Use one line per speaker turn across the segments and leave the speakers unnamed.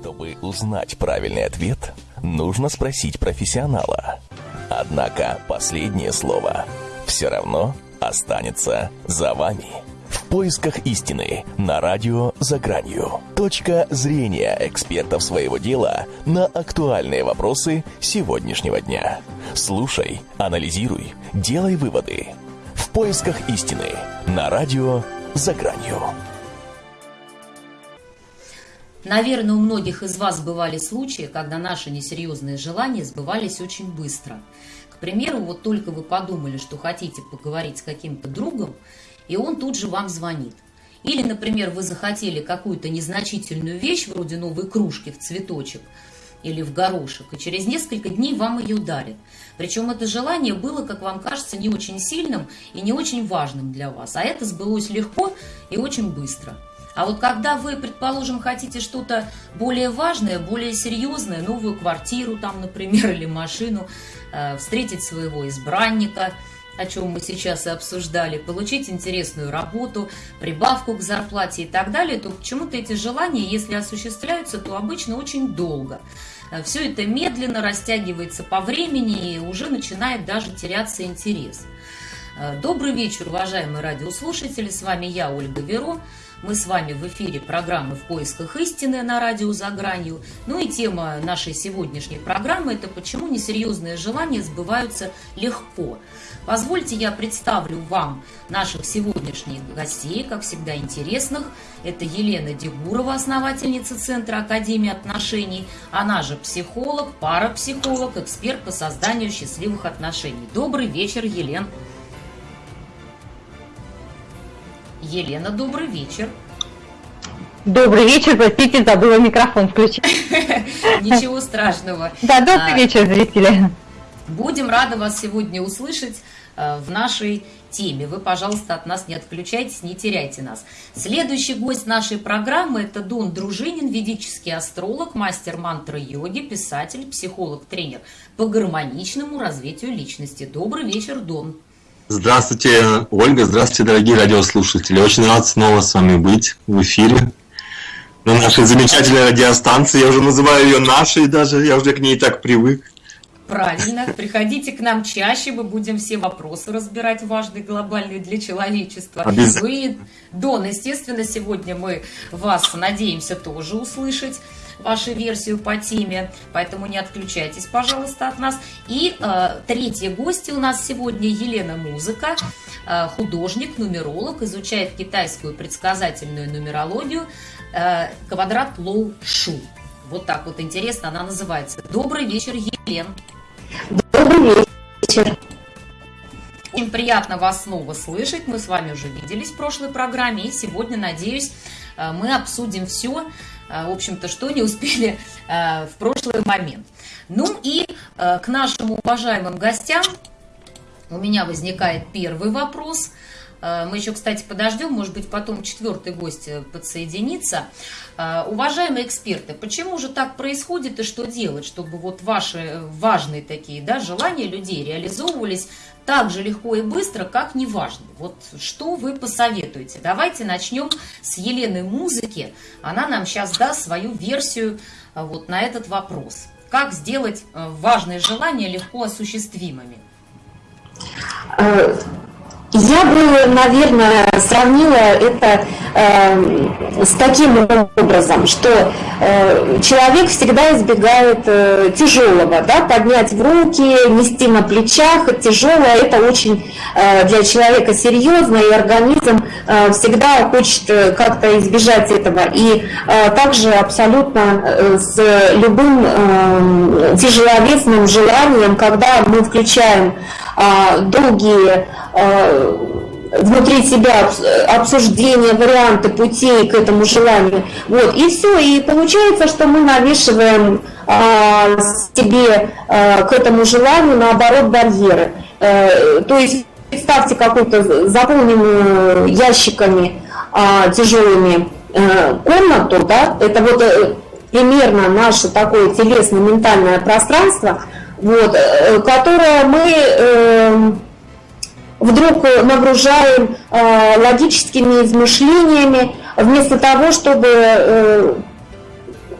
Чтобы узнать правильный ответ, нужно спросить профессионала. Однако последнее слово все равно останется за вами. В поисках истины на радио «За гранью». Точка зрения экспертов своего дела на актуальные вопросы сегодняшнего дня. Слушай, анализируй, делай выводы. В поисках истины на радио «За гранью».
Наверное, у многих из вас бывали случаи, когда наши несерьезные желания сбывались очень быстро. К примеру, вот только вы подумали, что хотите поговорить с каким-то другом, и он тут же вам звонит. Или, например, вы захотели какую-то незначительную вещь, вроде новой кружки в цветочек или в горошек, и через несколько дней вам ее дарят. Причем это желание было, как вам кажется, не очень сильным и не очень важным для вас, а это сбылось легко и очень быстро – а вот когда вы, предположим, хотите что-то более важное, более серьезное, новую квартиру там, например, или машину, э, встретить своего избранника, о чем мы сейчас и обсуждали, получить интересную работу, прибавку к зарплате и так далее, то почему-то эти желания, если осуществляются, то обычно очень долго. Э, Все это медленно растягивается по времени и уже начинает даже теряться интерес. Э, добрый вечер, уважаемые радиослушатели, с вами я, Ольга Веро. Мы с вами в эфире программы «В поисках истины» на радио «За гранью». Ну и тема нашей сегодняшней программы – это почему несерьезные желания сбываются легко. Позвольте я представлю вам наших сегодняшних гостей, как всегда интересных. Это Елена Дегурова, основательница Центра Академии отношений. Она же психолог, парапсихолог, эксперт по созданию счастливых отношений. Добрый вечер, Елена. Елена, добрый вечер.
Добрый вечер, простите, забыла микрофон включить.
Ничего страшного.
Да, добрый а, вечер, зрители.
Будем рады вас сегодня услышать э, в нашей теме. Вы, пожалуйста, от нас не отключайтесь, не теряйте нас. Следующий гость нашей программы – это Дон Дружинин, ведический астролог, мастер мантры йоги, писатель, психолог, тренер по гармоничному развитию личности. Добрый вечер, Дон.
Здравствуйте, Ольга, здравствуйте, дорогие радиослушатели. Очень рад снова с вами быть в эфире на нашей замечательной радиостанции. Я уже называю ее нашей даже, я уже к ней так привык.
Правильно. Приходите к нам чаще, мы будем все вопросы разбирать важные, глобальные для человечества.
Обязательно.
Ну и, Дон, естественно, сегодня мы вас надеемся тоже услышать вашу версию по теме, поэтому не отключайтесь, пожалуйста, от нас. И э, третья гостья у нас сегодня Елена Музыка, э, художник, нумеролог, изучает китайскую предсказательную нумерологию, э, квадрат Лоу Шу. Вот так вот интересно она называется. Добрый вечер, Елена.
Добрый вечер.
Очень приятно вас снова слышать. Мы с вами уже виделись в прошлой программе. И сегодня, надеюсь, э, мы обсудим все, в общем-то, что не успели э, в прошлый момент. Ну и к нашим уважаемым гостям у меня возникает первый вопрос – Э, мы еще, кстати, подождем, может быть, потом четвертый гость э, подсоединится. Э, уважаемые эксперты, почему же так происходит и что делать, чтобы вот ваши важные такие да, желания людей реализовывались так же легко и быстро, как неважные? Вот что вы посоветуете? Давайте начнем с Елены Музыки. Она нам сейчас даст свою версию вот на этот вопрос. Как сделать важные желания легко осуществимыми?
Я бы, наверное, сравнила это э, с таким образом, что э, человек всегда избегает э, тяжелого, да, поднять в руки, нести на плечах, тяжелое, это очень э, для человека серьезно, и организм э, всегда хочет э, как-то избежать этого. И э, также абсолютно э, с любым э, тяжеловесным желанием, когда мы включаем долгие Э, внутри себя обсуждение, варианты путей к этому желанию. Вот, и все, и получается, что мы навешиваем а, себе а, к этому желанию, наоборот, барьеры. А, то есть представьте какую-то заполненную ящиками а, тяжелыми а, комнату, да, это вот примерно наше такое телесно-ментальное пространство, вот, которое мы вдруг нагружаем э, логическими измышлениями, вместо того, чтобы э,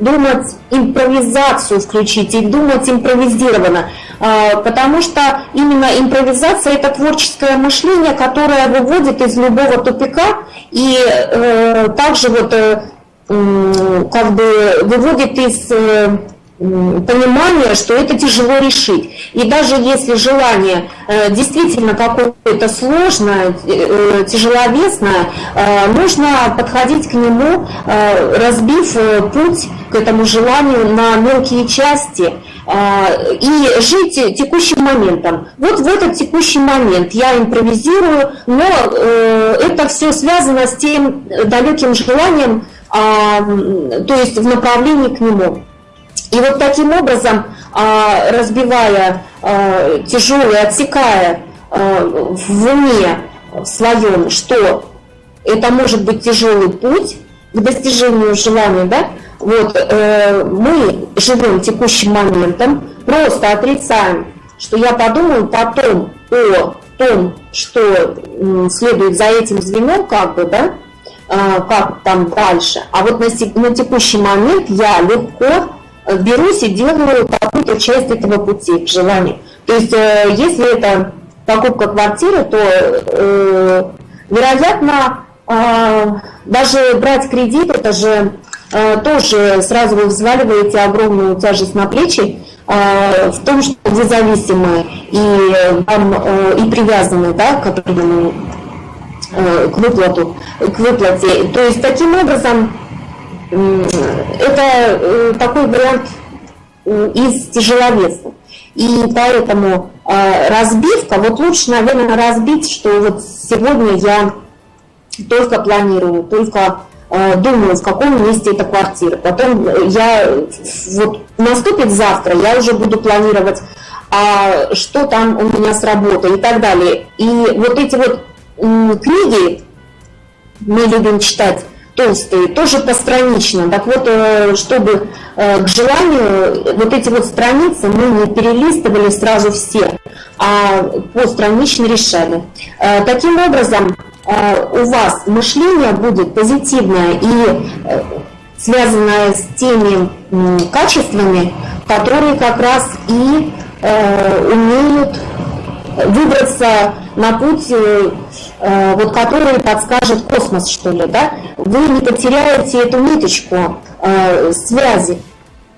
думать импровизацию включить и думать импровизированно, потому что именно импровизация – это творческое мышление, которое выводит из любого тупика и э, также вот э, как бы выводит из э, понимание, что это тяжело решить. И даже если желание э, действительно какое-то сложное, э, тяжеловесное, э, нужно подходить к нему, разбив путь к этому желанию на мелкие части и жить текущим моментом. Вот в этот текущий момент я импровизирую, но это все связано с тем далеким желанием, то есть в направлении к нему. И вот таким образом, а, разбивая а, тяжелое, отсекая а, в уме своем, что это может быть тяжелый путь к достижению желания, да, вот э, мы живем текущим моментом, просто отрицаем, что я подумаю потом о том, что следует за этим звеном, как бы, да, как там дальше. А вот на, на текущий момент я легко берусь и делаю какую-то часть этого пути к желанию. То есть, э, если это покупка квартиры, то, э, вероятно, э, даже брать кредит, это же тоже сразу вы взваливаете огромную тяжесть на плечи в том, что вы зависимы и, вам, и привязаны да, к к выплату, к выплате. То есть таким образом это э, такой вариант из тяжеловесных. И поэтому э, разбивка, вот лучше, наверное, разбить, что вот сегодня я только планирую, только э, думаю, в каком месте эта квартира. Потом я, вот наступит завтра, я уже буду планировать, а что там у меня с работой и так далее. И вот эти вот книги мы любим читать, толстые, тоже постранично. Так вот, э, чтобы э, к желанию вот эти вот страницы мы не перелистывали сразу все, а постранично решали. Э, таким образом, у вас мышление будет позитивное и связанное с теми качествами, которые как раз и умеют выбраться на путь, вот, который подскажет космос, что ли, да, вы не потеряете эту ниточку э, связи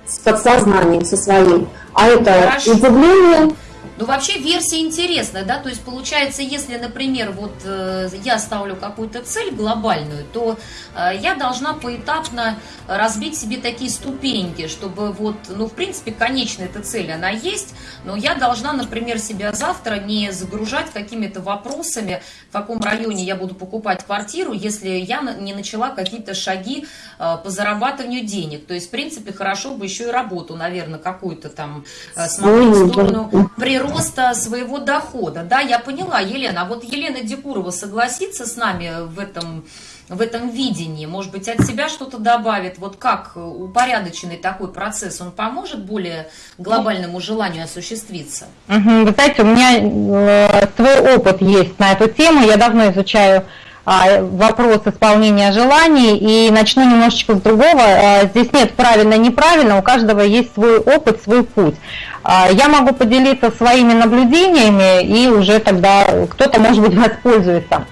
с подсознанием, со своим. А это Хорошо. удивление,
ну, вообще версия интересная, да, то есть получается, если, например, вот э, я ставлю какую-то цель глобальную, то э, я должна поэтапно разбить себе такие ступеньки, чтобы вот, ну, в принципе, конечная эта цель, она есть, но я должна, например, себя завтра не загружать какими-то вопросами, в каком районе я буду покупать квартиру, если я не начала какие-то шаги э, по зарабатыванию денег. То есть, в принципе, хорошо бы еще и работу, наверное, какую-то там э, смотреть в сторону природы, роста своего дохода. Да, я поняла, Елена. А вот Елена Декурова согласится с нами в этом, в этом видении? Может быть, от себя что-то добавит? Вот как упорядоченный такой процесс, он поможет более глобальному желанию осуществиться?
Угу, вы знаете, у меня э, свой опыт есть на эту тему. Я давно изучаю вопрос исполнения желаний и начну немножечко с другого. А, здесь нет правильно-неправильно, у каждого есть свой опыт, свой путь. А, я могу поделиться своими наблюдениями и уже тогда кто-то, может быть, воспользуется.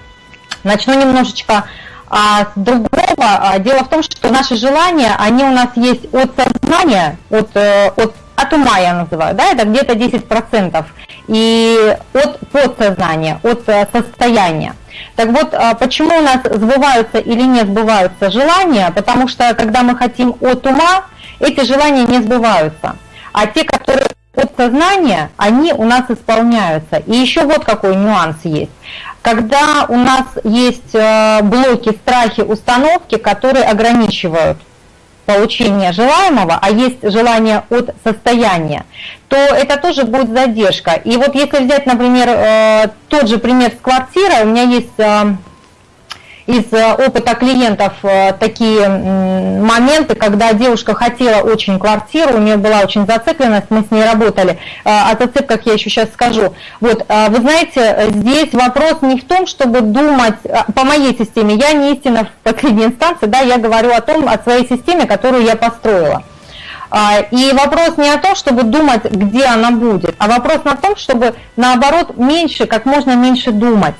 Начну немножечко с другого. Дело в том, что наши желания, они у нас есть от сознания, от, э, от, от ума я называю, да, это где-то 10%, и от подсознания, от э, состояния. Так вот, а почему у нас сбываются или не сбываются желания? Потому что, когда мы хотим от ума, эти желания не сбываются. А те, которые от сознания, они у нас исполняются. И еще вот какой нюанс есть. Когда у нас есть э, блоки, страхи, установки, которые ограничивают получения желаемого, а есть желание от состояния, то это тоже будет задержка. И вот если взять, например, э, тот же пример с квартирой, у меня есть э, из э, опыта клиентов э, такие моменты, когда девушка хотела очень квартиру, у нее была очень зацикленность, мы с ней работали. О зацепках я еще сейчас скажу. Вот, вы знаете, здесь вопрос не в том, чтобы думать, по моей системе, я не истина в последней инстанции, да, я говорю о том, о своей системе, которую я построила. И вопрос не о том, чтобы думать, где она будет, а вопрос на том, чтобы наоборот меньше, как можно меньше думать.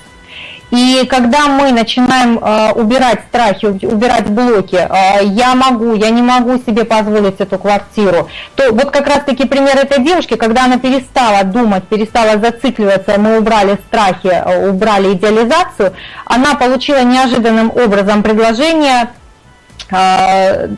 И когда мы начинаем э, убирать страхи, убирать блоки, э, я могу, я не могу себе позволить эту квартиру, то вот как раз таки пример этой девушки, когда она перестала думать, перестала зацикливаться, мы убрали страхи, э, убрали идеализацию, она получила неожиданным образом предложение э,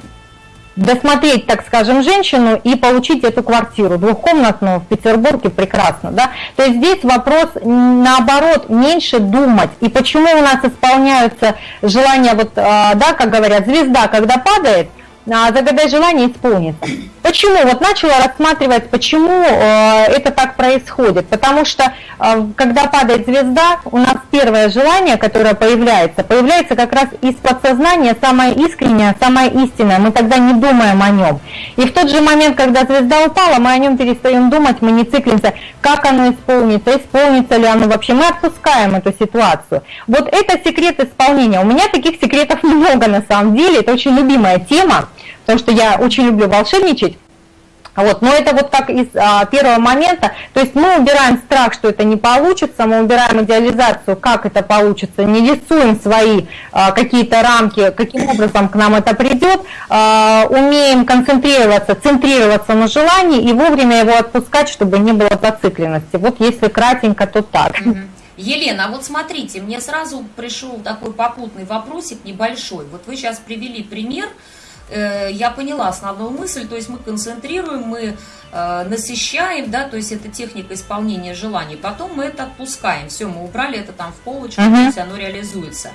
досмотреть, так скажем, женщину и получить эту квартиру двухкомнатную в Петербурге прекрасно, да. То есть здесь вопрос наоборот меньше думать. И почему у нас исполняются желания, вот, а, да, как говорят, звезда, когда падает – загадай желание исполнится. Почему? Вот начала рассматривать, почему э, это так происходит. Потому что, э, когда падает звезда, у нас первое желание, которое появляется, появляется как раз из подсознания, самое искреннее, самое истинное. Мы тогда не думаем о нем. И в тот же момент, когда звезда упала, мы о нем перестаем думать, мы не циклимся, как оно исполнится, исполнится ли оно вообще. Мы отпускаем эту ситуацию. Вот это секрет исполнения. У меня таких секретов много на самом деле. Это очень любимая тема потому что я очень люблю волшебничать. Вот, но это вот как из а, первого момента, то есть мы убираем страх, что это не получится, мы убираем идеализацию, как это получится, не рисуем свои а, какие-то рамки, каким образом к нам это придет, а, умеем концентрироваться, центрироваться на желании и вовремя его отпускать, чтобы не было зацикленности. Вот если кратенько, то так.
Елена, а вот смотрите, мне сразу пришел такой попутный вопросик небольшой. Вот вы сейчас привели пример, я поняла основную мысль, то есть мы концентрируем, мы э, насыщаем, да, то есть это техника исполнения желаний, потом мы это отпускаем, все, мы убрали это там в полочку, uh-huh. то есть оно реализуется.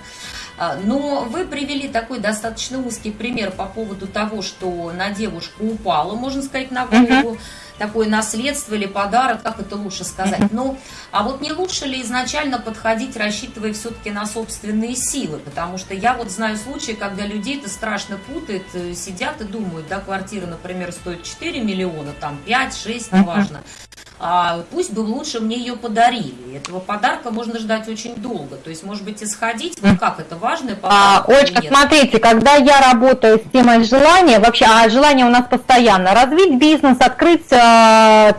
А, но вы привели такой достаточно узкий пример по поводу того, что на девушку упала, можно сказать, на голову. Uh-huh такое наследство или подарок, как это лучше сказать. Ну, а вот не лучше ли изначально подходить, рассчитывая все-таки на собственные силы? Потому что я вот знаю случаи, когда людей это страшно путает, э, сидят и думают, да, квартира, например, стоит 4 миллиона, там 5, 6, неважно а пусть бы лучше мне ее подарили. Этого подарка можно ждать очень долго. То есть, может быть, исходить, ну как это важно?
А, Олечка, смотрите, когда я работаю с темой желания, вообще, а желание у нас постоянно, развить бизнес, открыть, э,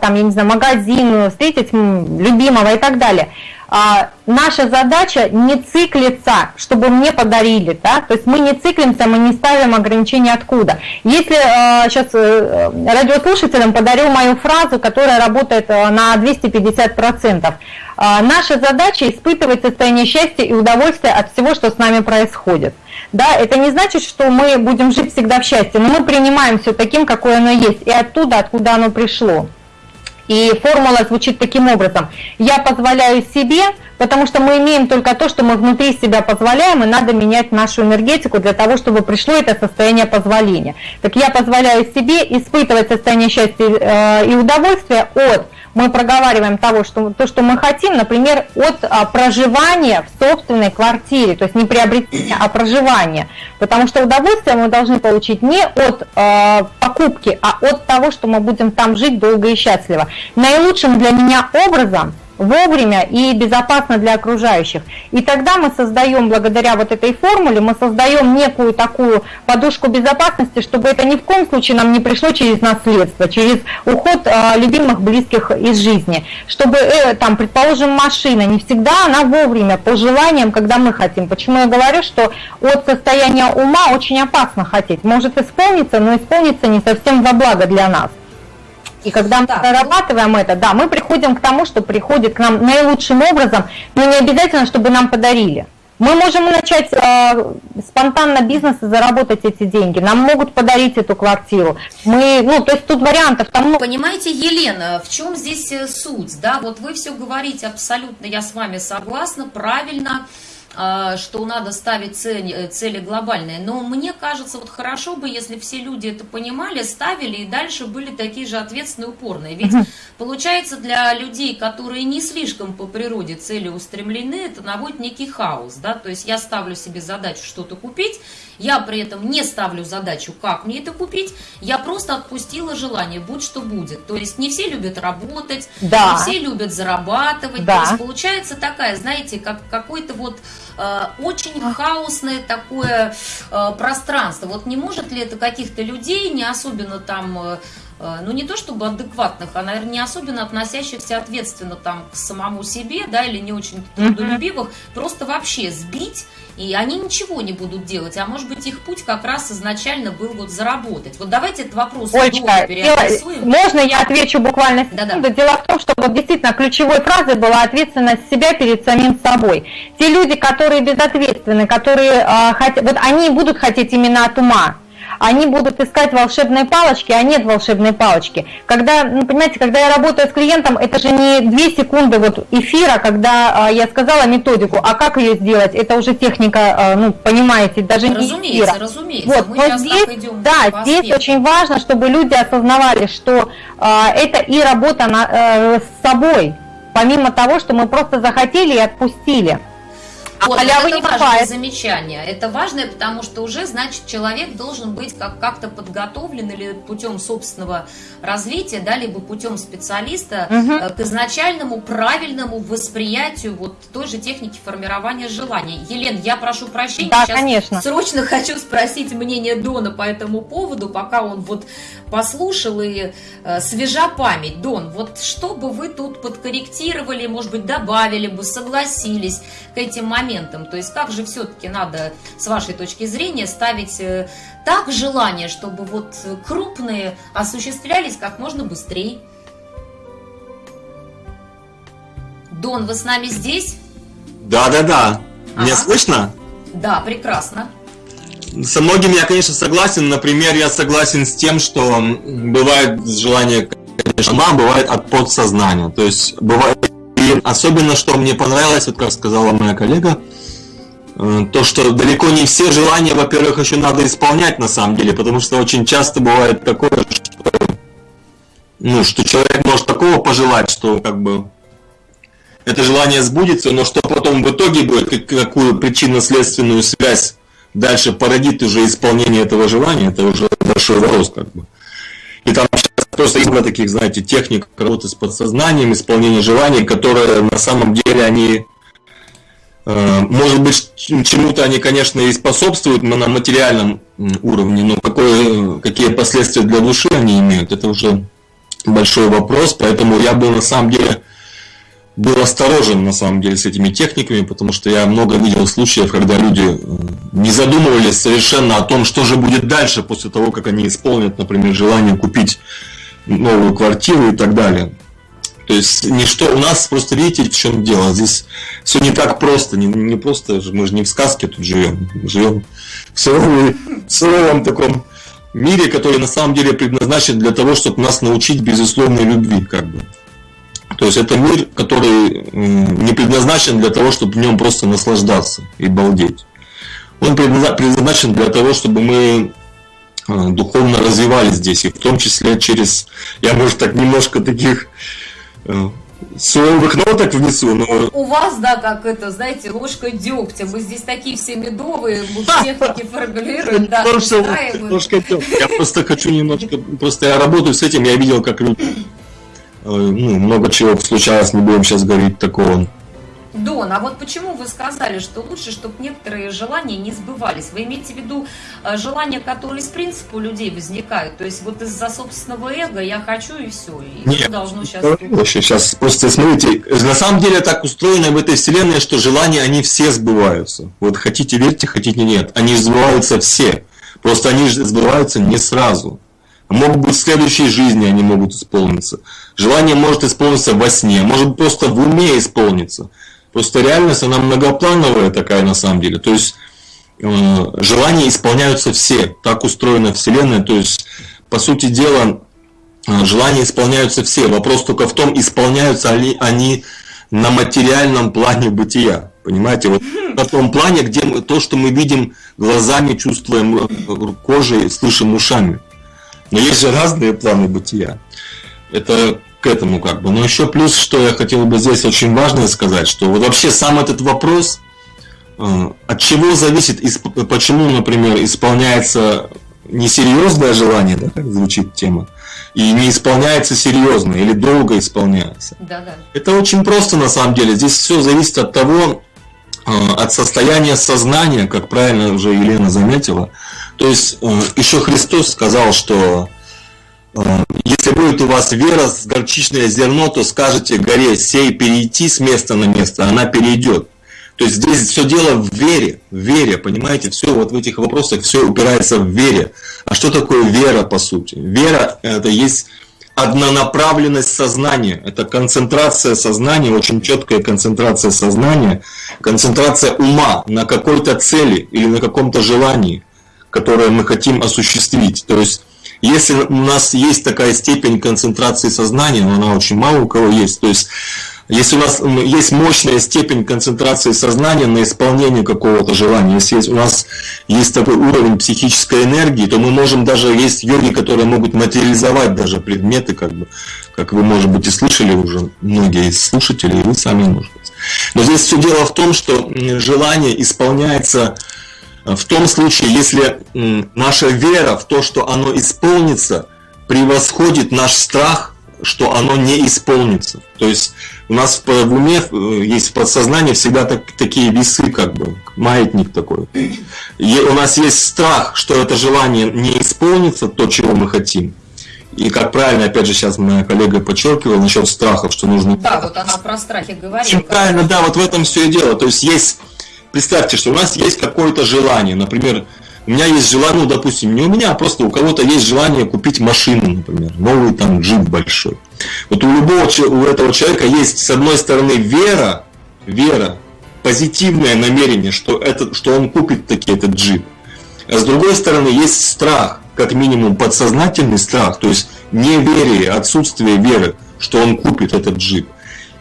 там, я не знаю, магазин, встретить любимого и так далее – а, наша задача не циклиться, чтобы мне подарили, да, то есть мы не циклимся, мы не ставим ограничения откуда. Если а, сейчас а, радиослушателям подарю мою фразу, которая работает а, на 250%, а, наша задача испытывать состояние счастья и удовольствия от всего, что с нами происходит. Да, это не значит, что мы будем жить всегда в счастье, но мы принимаем все таким, какое оно есть, и оттуда, откуда оно пришло. И формула звучит таким образом. Я позволяю себе, потому что мы имеем только то, что мы внутри себя позволяем, и надо менять нашу энергетику для того, чтобы пришло это состояние позволения. Так я позволяю себе испытывать состояние счастья э, и удовольствия от мы проговариваем того, что, то, что мы хотим, например, от а, проживания в собственной квартире, то есть не приобретения, а проживания. Потому что удовольствие мы должны получить не от а, покупки, а от того, что мы будем там жить долго и счастливо. Наилучшим для меня образом – вовремя и безопасно для окружающих. И тогда мы создаем, благодаря вот этой формуле, мы создаем некую такую подушку безопасности, чтобы это ни в коем случае нам не пришло через наследство, через уход э, любимых, близких из жизни. Чтобы, э, там, предположим, машина, не всегда она вовремя, по желаниям, когда мы хотим. Почему я говорю, что от состояния ума очень опасно хотеть. Может исполниться, но исполнится не совсем во благо для нас. И когда мы так. прорабатываем это, да, мы приходим к тому, что приходит к нам наилучшим образом, но не обязательно, чтобы нам подарили. Мы можем начать э, спонтанно бизнес и заработать эти деньги. Нам могут подарить эту квартиру. Мы, ну, то есть тут вариантов там много.
Понимаете, Елена, в чем здесь э, суть? Да, вот вы все говорите абсолютно, я с вами согласна, правильно. а, что надо ставить цели, цели глобальные. Но мне кажется, вот хорошо бы, если все люди это понимали, ставили и дальше были такие же ответственные, упорные. Ведь получается для людей, которые не слишком по природе цели устремлены, это наводит некий хаос. Да? То есть я ставлю себе задачу что-то купить, я при этом не ставлю задачу, как мне это купить, я просто отпустила желание, будь что будет. То есть не все любят работать, да. не все любят зарабатывать. Да. То есть получается такая, знаете, как какой-то вот э, очень хаосное такое э, пространство. Вот не может ли это каких-то людей, не особенно там... Э, ну не то чтобы адекватных, а, наверное, не особенно относящихся ответственно там к самому себе, да, или не очень трудолюбивых, просто вообще сбить, и они ничего не будут делать, а может быть их путь как раз изначально был вот заработать. Вот давайте этот вопрос
Олечка, переадресуем. Можно я отвечу буквально секунду? Дело в том, что вот действительно ключевой фразой была ответственность себя перед самим собой. Те люди, которые безответственны, которые э, хотят, вот они будут хотеть именно от ума, они будут искать волшебные палочки, а нет волшебной палочки. Когда, ну, понимаете, когда я работаю с клиентом, это же не 2 секунды вот эфира, когда а, я сказала методику, а как ее сделать, это уже техника, а, ну, понимаете, даже
разумеется,
не эфира.
Разумеется, вот,
но здесь, да, здесь очень важно, чтобы люди осознавали, что а, это и работа на, а, с собой, помимо того, что мы просто захотели и отпустили.
А вот, халявы это не важное бывает. замечание. Это важное, потому что уже, значит, человек должен быть как- как-то подготовлен или путем собственного развития, да, либо путем специалиста угу. к изначальному правильному восприятию вот той же техники формирования желаний. Елен, я прошу прощения,
да, сейчас конечно.
срочно хочу спросить мнение Дона по этому поводу, пока он вот послушал и э, свежа память. Дон, вот что бы вы тут подкорректировали, может быть, добавили бы, согласились к этим моментам, моментом. То есть как же все-таки надо, с вашей точки зрения, ставить э, так желание, чтобы вот крупные осуществлялись как можно быстрее? Дон, вы с нами здесь?
Да, да, да. Меня ага. слышно?
Да, прекрасно.
Со многими я, конечно, согласен. Например, я согласен с тем, что бывает желание, конечно, мам, бывает от подсознания. То есть бывает особенно, что мне понравилось, вот как сказала моя коллега, э, то, что далеко не все желания, во-первых, еще надо исполнять на самом деле, потому что очень часто бывает такое, что, ну, что человек может такого пожелать, что как бы это желание сбудется, но что потом в итоге будет, какую причинно-следственную связь дальше породит уже исполнение этого желания, это уже большой вопрос как бы. И там просто много таких, знаете, техник работы с подсознанием, исполнения желаний, которые на самом деле они, э, может быть, чему-то они, конечно, и способствуют на материальном уровне, но какое, какие последствия для души они имеют, это уже большой вопрос, поэтому я был на самом деле был осторожен на самом деле с этими техниками, потому что я много видел случаев, когда люди э, не задумывались совершенно о том, что же будет дальше после того, как они исполнят, например, желание купить новую квартиру и так далее. То есть ничто, у нас просто видите, в чем дело, здесь все не так просто, не, не просто, мы же не в сказке тут живем, живем в суровом, в суровом таком мире, который на самом деле предназначен для того, чтобы нас научить безусловной любви, как бы. То есть это мир, который не предназначен для того, чтобы в нем просто наслаждаться и балдеть. Он предназначен для того, чтобы мы духовно развивались здесь, и в том числе через, я, может, так немножко таких э, суровых ноток внесу, но...
У вас, да, как это, знаете, ложка дегтя. Мы здесь такие все медовые, мы техники формулируем, да,
Ложка дегтя. Я просто хочу немножко, просто я работаю с этим, я видел, как люди, э, ну, много чего случалось, не будем сейчас говорить такого
Дон, а вот почему вы сказали, что лучше, чтобы некоторые желания не сбывались? Вы имеете в виду э, желания, которые из принципа у людей возникают? То есть вот из-за собственного эго я хочу и все, и
Нет, что должно сейчас... Вообще, сейчас просто смотрите, на самом деле так устроено в этой вселенной, что желания, они все сбываются. Вот хотите верьте, хотите нет. Они сбываются все. Просто они сбываются не сразу. Могут быть в следующей жизни они могут исполниться. Желание может исполниться во сне, может просто в уме исполниться. Просто реальность, она многоплановая такая на самом деле. То есть э, желания исполняются все. Так устроена Вселенная. То есть, по сути дела, э, желания исполняются все. Вопрос только в том, исполняются ли они на материальном плане бытия. Понимаете, вот на том плане, где мы, то, что мы видим глазами, чувствуем э, кожей, слышим ушами. Но есть же разные планы бытия. Это к этому как бы. Но еще плюс, что я хотел бы здесь очень важно сказать, что вот вообще сам этот вопрос, э, от чего зависит, почему, например, исполняется несерьезное желание, да, как звучит тема, и не исполняется серьезно или долго исполняется. Да, да. Это очень просто на самом деле. Здесь все зависит от того, э, от состояния сознания, как правильно уже Елена заметила. То есть э, еще Христос сказал, что если будет у вас вера с горчичное зерно, то скажете горе сей перейти с места на место, она перейдет. То есть здесь все дело в вере, в вере, понимаете, все вот в этих вопросах все упирается в вере. А что такое вера по сути? Вера это есть однонаправленность сознания, это концентрация сознания, очень четкая концентрация сознания, концентрация ума на какой-то цели или на каком-то желании, которое мы хотим осуществить. То есть если у нас есть такая степень концентрации сознания, но она очень мало у кого есть, то есть если у нас есть мощная степень концентрации сознания на исполнение какого-то желания, если есть, у нас есть такой уровень психической энергии, то мы можем даже, есть йоги, которые могут материализовать даже предметы, как бы, как вы, может быть, и слышали уже многие из слушателей, и вы сами, может. Но здесь все дело в том, что желание исполняется в том случае, если наша вера в то, что оно исполнится, превосходит наш страх, что оно не исполнится. То есть у нас в уме э, есть в подсознании всегда так, такие весы, как бы, маятник такой. И у нас есть страх, что это желание не исполнится, то, чего мы хотим. И как правильно, опять же, сейчас моя коллега подчеркивала насчет страхов, что нужно...
Да, вот она про страхи говорила.
Правильно, да, вот в этом все и дело. То есть есть представьте, что у нас есть какое-то желание, например, у меня есть желание, ну, допустим, не у меня, а просто у кого-то есть желание купить машину, например, новый там джип большой. Вот у любого у этого человека есть, с одной стороны, вера, вера, позитивное намерение, что, это, что он купит таки этот джип. А с другой стороны, есть страх, как минимум подсознательный страх, то есть неверие, отсутствие веры, что он купит этот джип.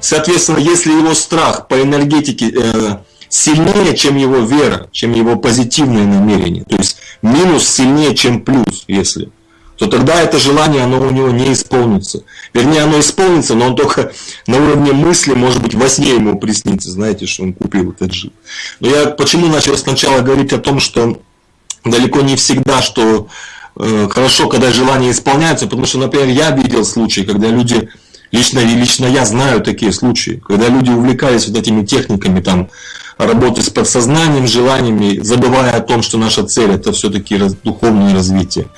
Соответственно, если его страх по энергетике э, сильнее, чем его вера, чем его позитивное намерение. То есть минус сильнее, чем плюс, если то тогда это желание, оно у него не исполнится. Вернее, оно исполнится, но он только на уровне мысли, может быть, во сне ему приснится, знаете, что он купил этот джип. Но я почему начал сначала говорить о том, что далеко не всегда, что э, хорошо, когда желания исполняются, потому что, например, я видел случаи, когда люди, лично, лично я знаю такие случаи, когда люди увлекались вот этими техниками, там, работать с подсознанием, желаниями, забывая о том, что наша цель это все-таки духовное развитие.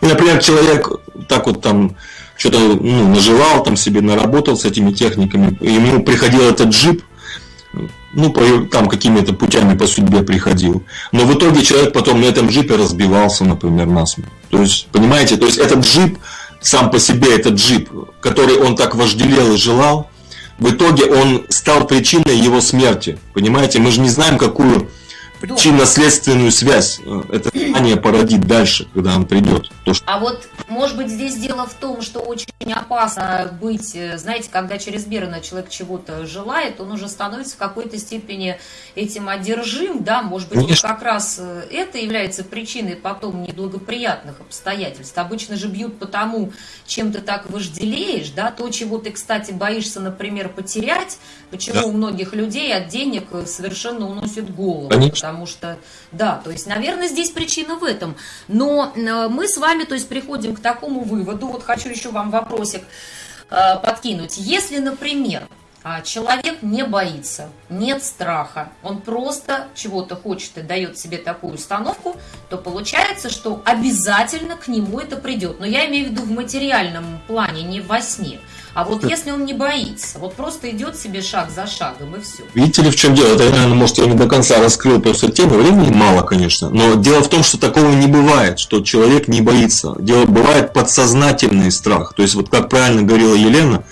И, например, человек так вот там что-то ну, наживал, там себе наработал с этими техниками, и ему приходил этот джип, ну, по, там какими-то путями по судьбе приходил. Но в итоге человек потом на этом джипе разбивался, например, насмерть. То есть, понимаете, то есть этот джип, сам по себе этот джип, который он так вожделел и желал, в итоге он стал причиной его смерти. Понимаете, мы же не знаем, какую причинно-следственную связь э, это знание породит дальше, когда он придет.
То, что... А вот, может быть, здесь дело в том, что очень опасно быть, э, знаете, когда чрезмерно человек чего-то желает, он уже становится в какой-то степени этим одержим, да, может быть, вот как раз э, это является причиной потом неблагоприятных обстоятельств. Обычно же бьют по тому, чем ты так вожделеешь, да, то, чего ты, кстати, боишься, например, потерять, почему да. у многих людей от денег совершенно уносит голову. Конечно потому что, да, то есть, наверное, здесь причина в этом. Но э, мы с вами, то есть, приходим к такому выводу, вот хочу еще вам вопросик э, подкинуть. Если, например, а, человек не боится, нет страха, он просто чего-то хочет и дает себе такую установку, то получается, что обязательно к нему это придет. Но я имею в виду в материальном плане, не во сне. А вот если он не боится, вот просто идет себе шаг за шагом и все.
Видите ли, в чем дело? Это, наверное, может, я не до конца раскрыл просто тему, времени мало, конечно. Но дело в том, что такого не бывает, что человек не боится. Дело бывает подсознательный страх. То есть, вот как правильно говорила Елена,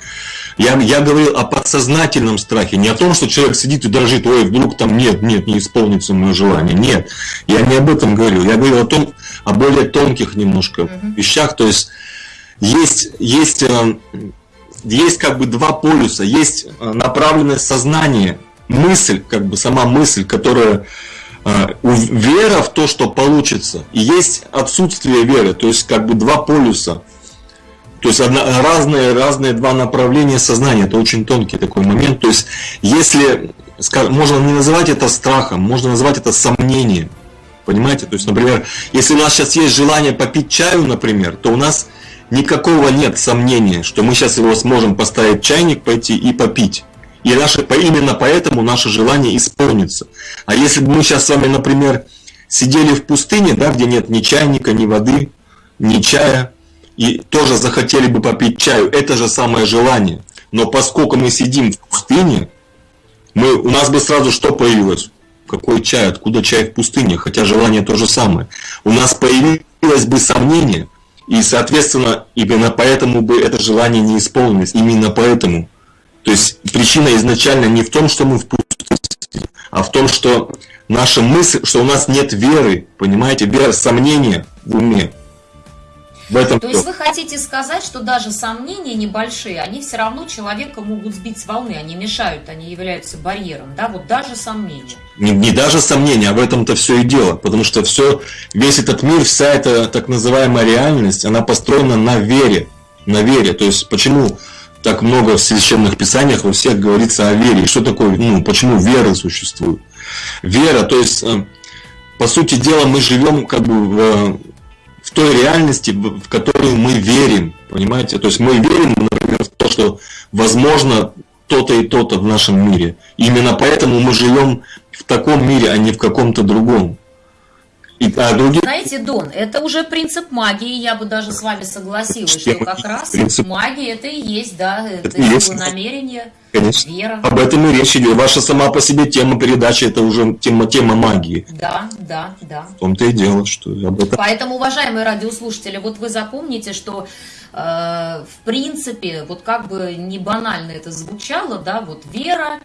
я, я говорил о подсознательном страхе, не о том, что человек сидит и дрожит, ой, вдруг там нет, нет, не исполнится мое желание. Нет, я не об этом говорил. Я говорил о том, о более тонких немножко вещах. То есть есть, есть э, есть как бы два полюса. Есть э, направленное сознание мысль, как бы сама мысль, которая а, вера в то, что получится, и есть отсутствие веры, то есть как бы два полюса. То есть одна, разные, разные два направления сознания, это очень тонкий такой момент. То есть если, скажем, можно не называть это страхом, можно назвать это сомнением. Понимаете? То есть, например, если у нас сейчас есть желание попить чаю, например, то у нас никакого нет сомнения, что мы сейчас его сможем поставить чайник, пойти и попить. И наше, именно поэтому наше желание исполнится. А если бы мы сейчас с вами, например, сидели в пустыне, да, где нет ни чайника, ни воды, ни чая, и тоже захотели бы попить чаю, это же самое желание. Но поскольку мы сидим в пустыне, мы, у нас бы сразу что появилось? Какой чай? Откуда чай в пустыне? Хотя желание то же самое. У нас появилось бы сомнение, и, соответственно, именно поэтому бы это желание не исполнилось. Именно поэтому. То есть причина изначально не в том, что мы в пустыне, а в том, что наша мысль, что у нас нет веры, понимаете, вера, сомнения в уме.
В этом То есть вы хотите сказать, что даже сомнения небольшие, они все равно человека могут сбить с волны, они мешают, они являются барьером, да, вот даже сомнения.
Не, не даже сомнения, а в этом-то все и дело, потому что все, весь этот мир, вся эта так называемая реальность, она построена на вере, на вере. То есть почему так много в священных писаниях во всех говорится о вере? Что такое, ну, почему вера существует? Вера, то есть, э, по сути дела, мы живем как бы в той реальности, в которую мы верим, понимаете? То есть мы верим, например, в то, что возможно то-то и то-то в нашем мире. именно поэтому мы живем в таком мире, а не в каком-то другом.
И, а другие... Знаете, Дон, это уже принцип магии, я бы даже с вами согласилась, что как раз принцип... магия это и есть, да, это, это есть намерение,
Конечно. вера. Об этом и речь идет. Ваша сама по себе тема передачи это уже тема, тема магии.
Да, да, да.
В том-то и дело, что об этом.
Поэтому, уважаемые радиослушатели, вот вы запомните, что э, в принципе, вот как бы не банально это звучало, да, вот вера,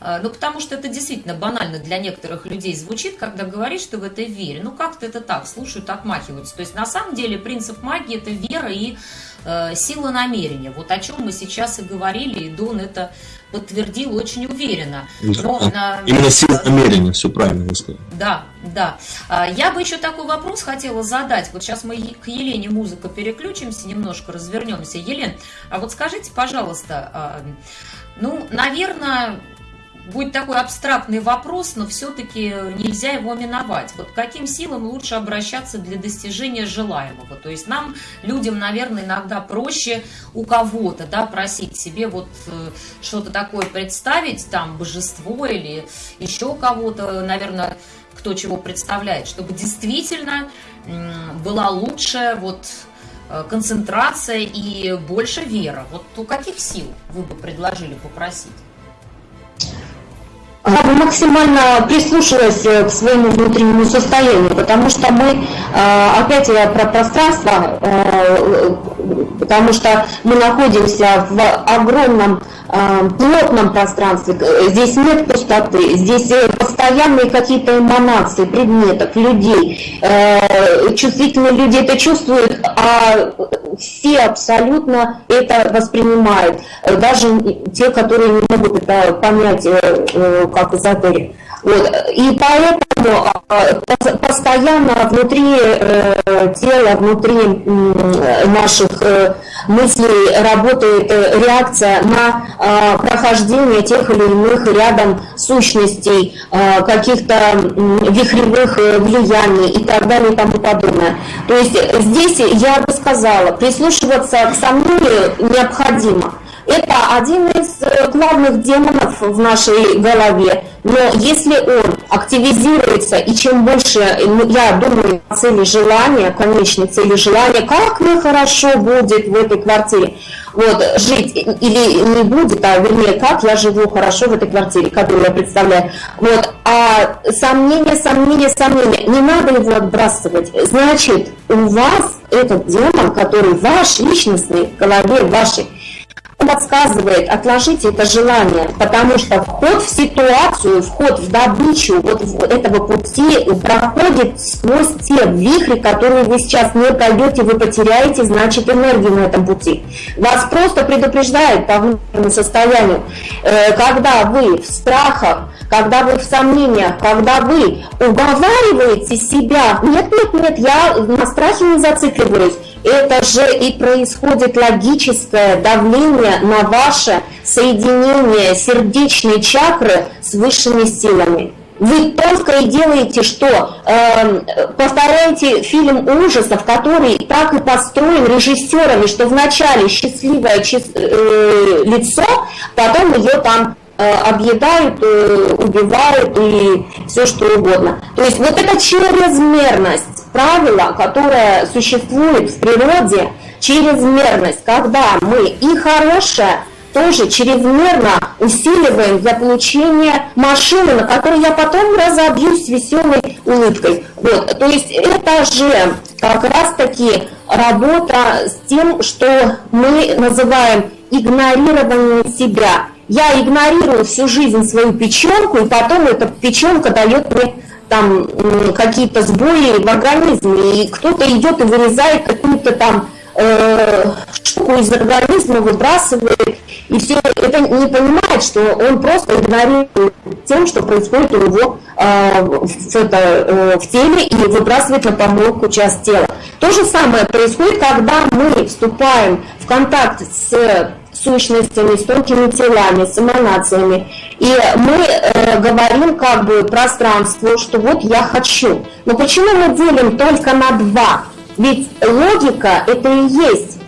ну, потому что это действительно банально для некоторых людей звучит, когда говоришь, что в этой вере. Ну, как-то это так, слушают, отмахиваются. То есть, на самом деле, принцип магии – это вера и э, сила намерения. Вот о чем мы сейчас и говорили, и Дон это подтвердил очень уверенно.
Да, Но на... Именно сила намерения, все правильно вы сказали.
Да, да. А, я бы еще такой вопрос хотела задать. Вот сейчас мы к Елене музыка переключимся, немножко развернемся. Елен, а вот скажите, пожалуйста, а, ну, наверное, будет такой абстрактный вопрос, но все-таки нельзя его миновать. Вот каким силам лучше обращаться для достижения желаемого? То есть нам, людям, наверное, иногда проще у кого-то да, просить себе вот э, что-то такое представить, там, божество или еще кого-то, наверное, кто чего представляет, чтобы действительно была лучшая вот э, концентрация и больше вера. Вот у каких сил вы бы предложили попросить?
Я бы максимально прислушалась э, к своему внутреннему состоянию, потому что мы, э, опять я про пространство, э, потому что мы находимся в огромном плотном пространстве, здесь нет пустоты, здесь постоянные какие-то эманации предметов, людей, чувствительные люди это чувствуют, а все абсолютно это воспринимают, даже те, которые не могут это понять, как эзотерик. Вот. И поэтому а, постоянно внутри э, тела, внутри наших э, мыслей работает э, реакция на а, прохождение тех или иных рядом сущностей, а, каких-то вихревых влияний и так далее и тому подобное. То есть здесь я бы сказала, прислушиваться к сомнению необходимо. Это один из э, главных демонов в нашей голове. Но если он активизируется, и чем больше, ну, я думаю, цели желания, конечной цели желания, как мне хорошо будет в этой квартире, вот, жить, или не будет, а вернее, как я живу хорошо в этой квартире, которую я представляю. Вот, а сомнения, сомнения, сомнения, не надо его отбрасывать. Значит, у вас этот демон, который ваш, личностный, в голове вашей, подсказывает, отложите это желание, потому что вход в ситуацию, вход в добычу вот этого пути проходит сквозь те вихри, которые вы сейчас не пройдете, вы потеряете, значит, энергию на этом пути. Вас просто предупреждают по внутреннему состоянию, э, когда вы в страхах, когда вы в сомнениях, когда вы уговариваете себя, нет, нет, нет, я на страхе не зацикливаюсь, это же и происходит логическое давление на ваше соединение сердечной чакры с высшими силами. Вы только и делаете, что э, повторяете фильм ужасов, который так и построен режиссерами, что вначале счастливое чис, э, лицо, потом ее там Э, объедают, э, убивают и все что угодно. То есть вот эта чрезмерность правила, которая существует в природе, чрезмерность, когда мы и хорошее тоже чрезмерно усиливаем для получения машины, на которой я потом разобьюсь веселой улыбкой. Вот, то есть это же как раз-таки работа с тем, что мы называем игнорирование себя. Я игнорирую всю жизнь свою печенку, и потом эта печенка дает мне там какие-то сбои в организме, и кто-то идет и вырезает какую-то там э, штуку из организма, выбрасывает, и все это не понимает, что он просто игнорирует тем, что происходит у него э, в, это, э, в теле и выбрасывает на помойку часть тела. То же самое происходит, когда мы вступаем в контакт с сущностями, с тонкими телами, с эманациями. И мы э, говорим как бы пространству, что вот я хочу. Но почему мы делим только на два? Ведь логика это и есть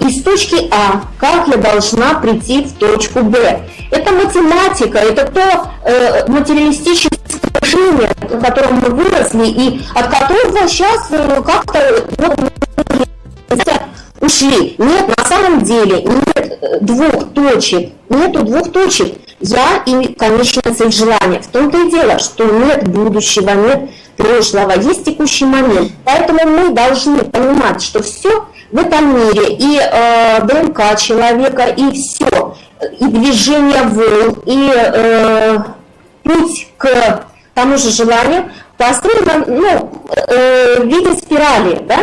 из точки А, как я должна прийти в точку Б. Это математика, это то э, материалистическое мышление, в котором мы выросли и от которого сейчас э, как-то вот, ушли. Нет, на самом деле нет э, двух точек. Нету двух точек. Я и конечная цель желания. В том-то и дело, что нет будущего, нет прошлого, есть текущий момент. Поэтому мы должны понимать, что все в этом мире, и э, ДНК человека, и все, и движение волн, и э, путь к тому же желанию построено ну, э, в виде спирали, да?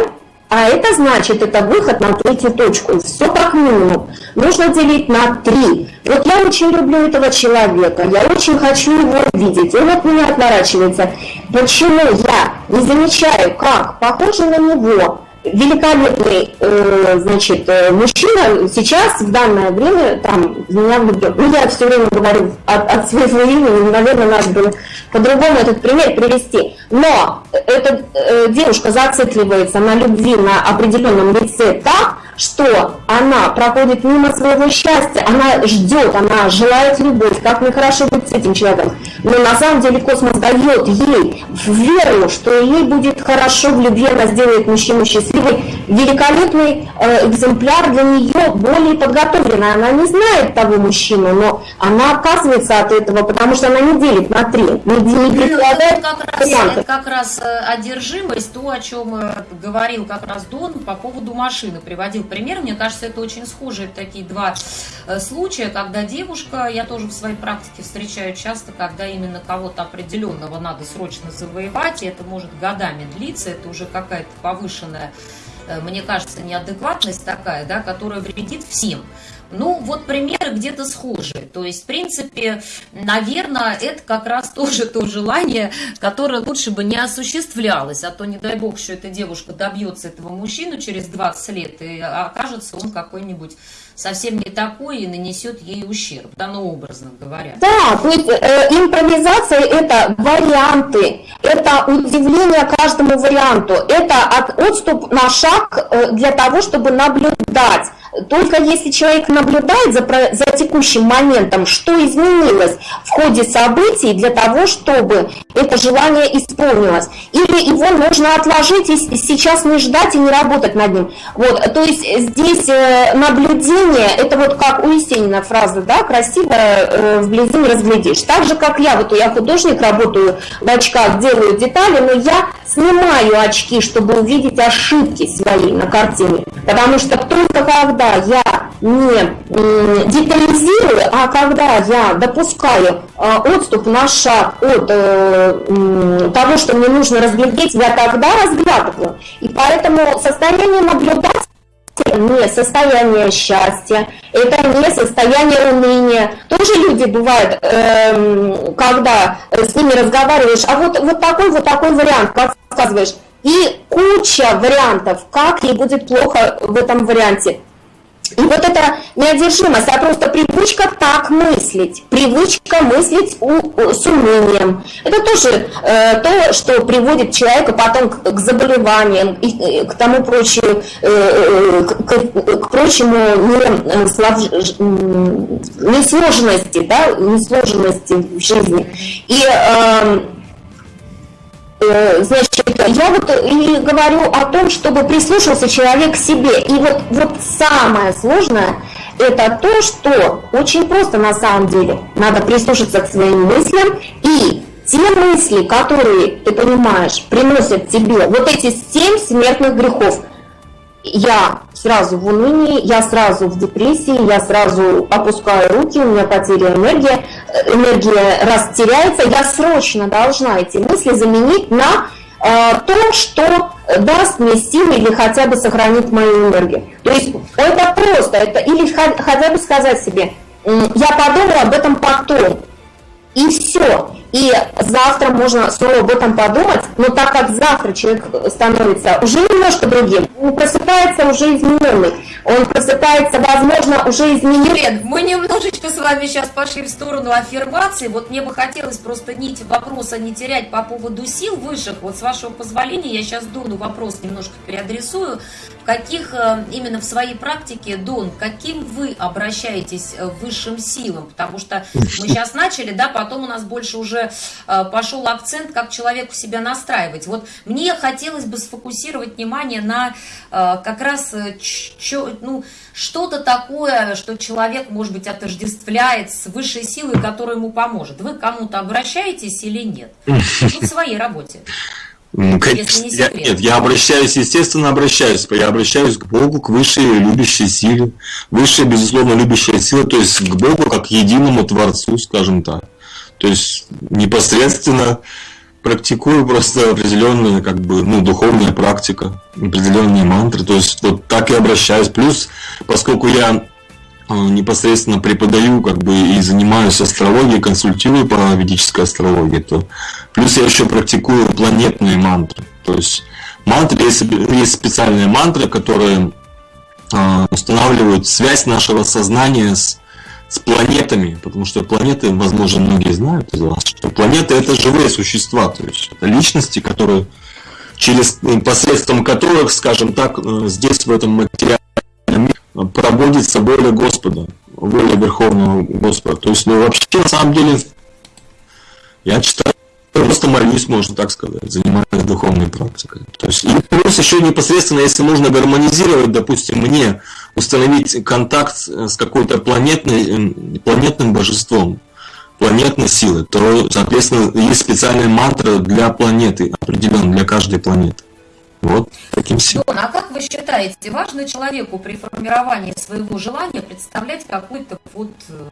А это значит, это выход на третью точку. Все как минимум. Нужно делить на три. Вот я очень люблю этого человека, я очень хочу его видеть. Он от меня отворачивается. Почему я не замечаю, как похоже на него великолепный, э, значит, э, мужчина сейчас в данное время там меня влюблен. Ну, я все время говорю от, от своего имени, наверное, надо было по-другому этот пример привести. Но эта э, девушка зацикливается на любви на определенном лице так, что она проходит мимо своего счастья, она ждет, она желает любовь, как мне хорошо быть с этим человеком. Но на самом деле космос дает ей веру, что ей будет хорошо в любви, она сделает мужчину счастливой. Великолепный э, экземпляр для нее более подготовленный. Она не знает того мужчину, но она отказывается от этого, потому что она не делит на три, не, не
ну, как раз, это как раз э, одержимость, то, о чем э, говорил как раз Дон по поводу машины, приводил приводил пример. Мне кажется, это очень схожие такие два э, случая, когда девушка, я тоже в своей практике встречаю часто, когда именно кого-то определенного надо срочно завоевать, и это может годами длиться, это уже какая-то повышенная э, мне кажется, неадекватность такая, да, которая вредит всем. Ну, вот примеры где-то схожие. То есть, в принципе, наверное, это как раз тоже то желание, которое лучше бы не осуществлялось. А то, не дай бог, что эта девушка добьется этого мужчину через 20 лет, и окажется он какой-нибудь совсем не такой и нанесет ей ущерб, да, ну, образно говоря.
Да, то есть э, импровизация – это варианты, это удивление каждому варианту, это от, отступ на шаг э, для того, чтобы наблюдать. Только если человек наблюдает за, за текущим моментом, что изменилось в ходе событий для того, чтобы это желание исполнилось. Или его нужно отложить и сейчас не ждать и не работать над ним. Вот, то есть здесь э, наблюдение, это вот как у Есенина фраза, да, красиво э, вблизи не разглядишь. Так же, как я, вот я художник, работаю в очках, делаю детали, но я снимаю очки, чтобы увидеть ошибки свои на картине. Потому что только когда я не детализирую, а когда я допускаю э, отступ на шаг от э, того, что мне нужно разглядеть, я тогда разглядываю. И поэтому состояние наблюдателя не состояние счастья, это не состояние уныния. Тоже люди бывают, эм, когда с ними разговариваешь, а вот, вот такой, вот такой вариант, как сказываешь, и куча вариантов, как ей будет плохо в этом варианте. И вот эта неодержимость, а просто привычка так мыслить, привычка мыслить у, с унынием. Это тоже э, то, что приводит человека потом к, к заболеваниям и э, к тому прочему, э, э к, к, к прочему не, слав, несложности, да, несложности в жизни. И э, Э, значит, я вот и говорю о том, чтобы прислушался человек к себе. И вот, вот самое сложное – это то, что очень просто на самом деле. Надо прислушаться к своим мыслям и те мысли, которые, ты понимаешь, приносят тебе вот эти семь смертных грехов – я сразу в унынии, я сразу в депрессии, я сразу опускаю руки, у меня потеря энергии, энергия растеряется, я срочно должна эти мысли заменить на э, то, что даст мне силы или хотя бы сохранит мою энергию. То есть это просто, это или хотя бы сказать себе, я подумаю об этом потом, и все. И завтра можно снова об этом подумать, но так как завтра человек становится уже немножко другим, он просыпается уже измененный, он просыпается, возможно, уже измененный.
Лен, мы немножечко с вами сейчас пошли в сторону аффирмации, вот мне бы хотелось просто нить вопроса не терять по поводу сил высших, вот с вашего позволения я сейчас Дону вопрос немножко переадресую, каких э, именно в своей практике, Дон, каким вы обращаетесь э, высшим силам, потому что мы сейчас начали, да, потом у нас больше уже Э, пошел акцент, как человеку себя настраивать. Вот мне хотелось бы сфокусировать внимание на как раз ну, что-то такое, что человек, может быть, отождествляет с высшей силой, которая ему поможет. Вы кому-то обращаетесь или нет? Ну, в своей работе.
Если не я, нет, я обращаюсь, естественно, обращаюсь. Я обращаюсь к Богу, к высшей любящей силе. Высшая, безусловно, любящая сила, то есть к Богу как единому Творцу, скажем так. То есть непосредственно практикую просто определенная как бы ну духовная практика, определенные мантры. То есть вот так и обращаюсь. Плюс, поскольку я непосредственно преподаю как бы и занимаюсь астрологией, консультирую по ведической астрологии, то плюс я еще практикую планетные мантры. То есть мантры есть, есть специальные мантры, которые э, устанавливают связь нашего сознания с с планетами, потому что планеты, возможно, многие знают из вас, что планеты это живые существа, то есть это личности, которые через посредством которых, скажем так, э, здесь в этом материале проводится воля Господа, воля Верховного Господа. То есть, ну, вообще, на самом деле, я читаю просто молюсь, можно так сказать, занимаюсь духовной практикой. То есть, и плюс еще непосредственно, если нужно гармонизировать, допустим, мне установить контакт с какой-то планетной, планетным божеством, планетной силы, то, соответственно, есть специальная мантра для планеты, определенно для каждой планеты. Вот таким.
Дон, а как вы считаете, важно человеку при формировании своего желания представлять какой-то вот э,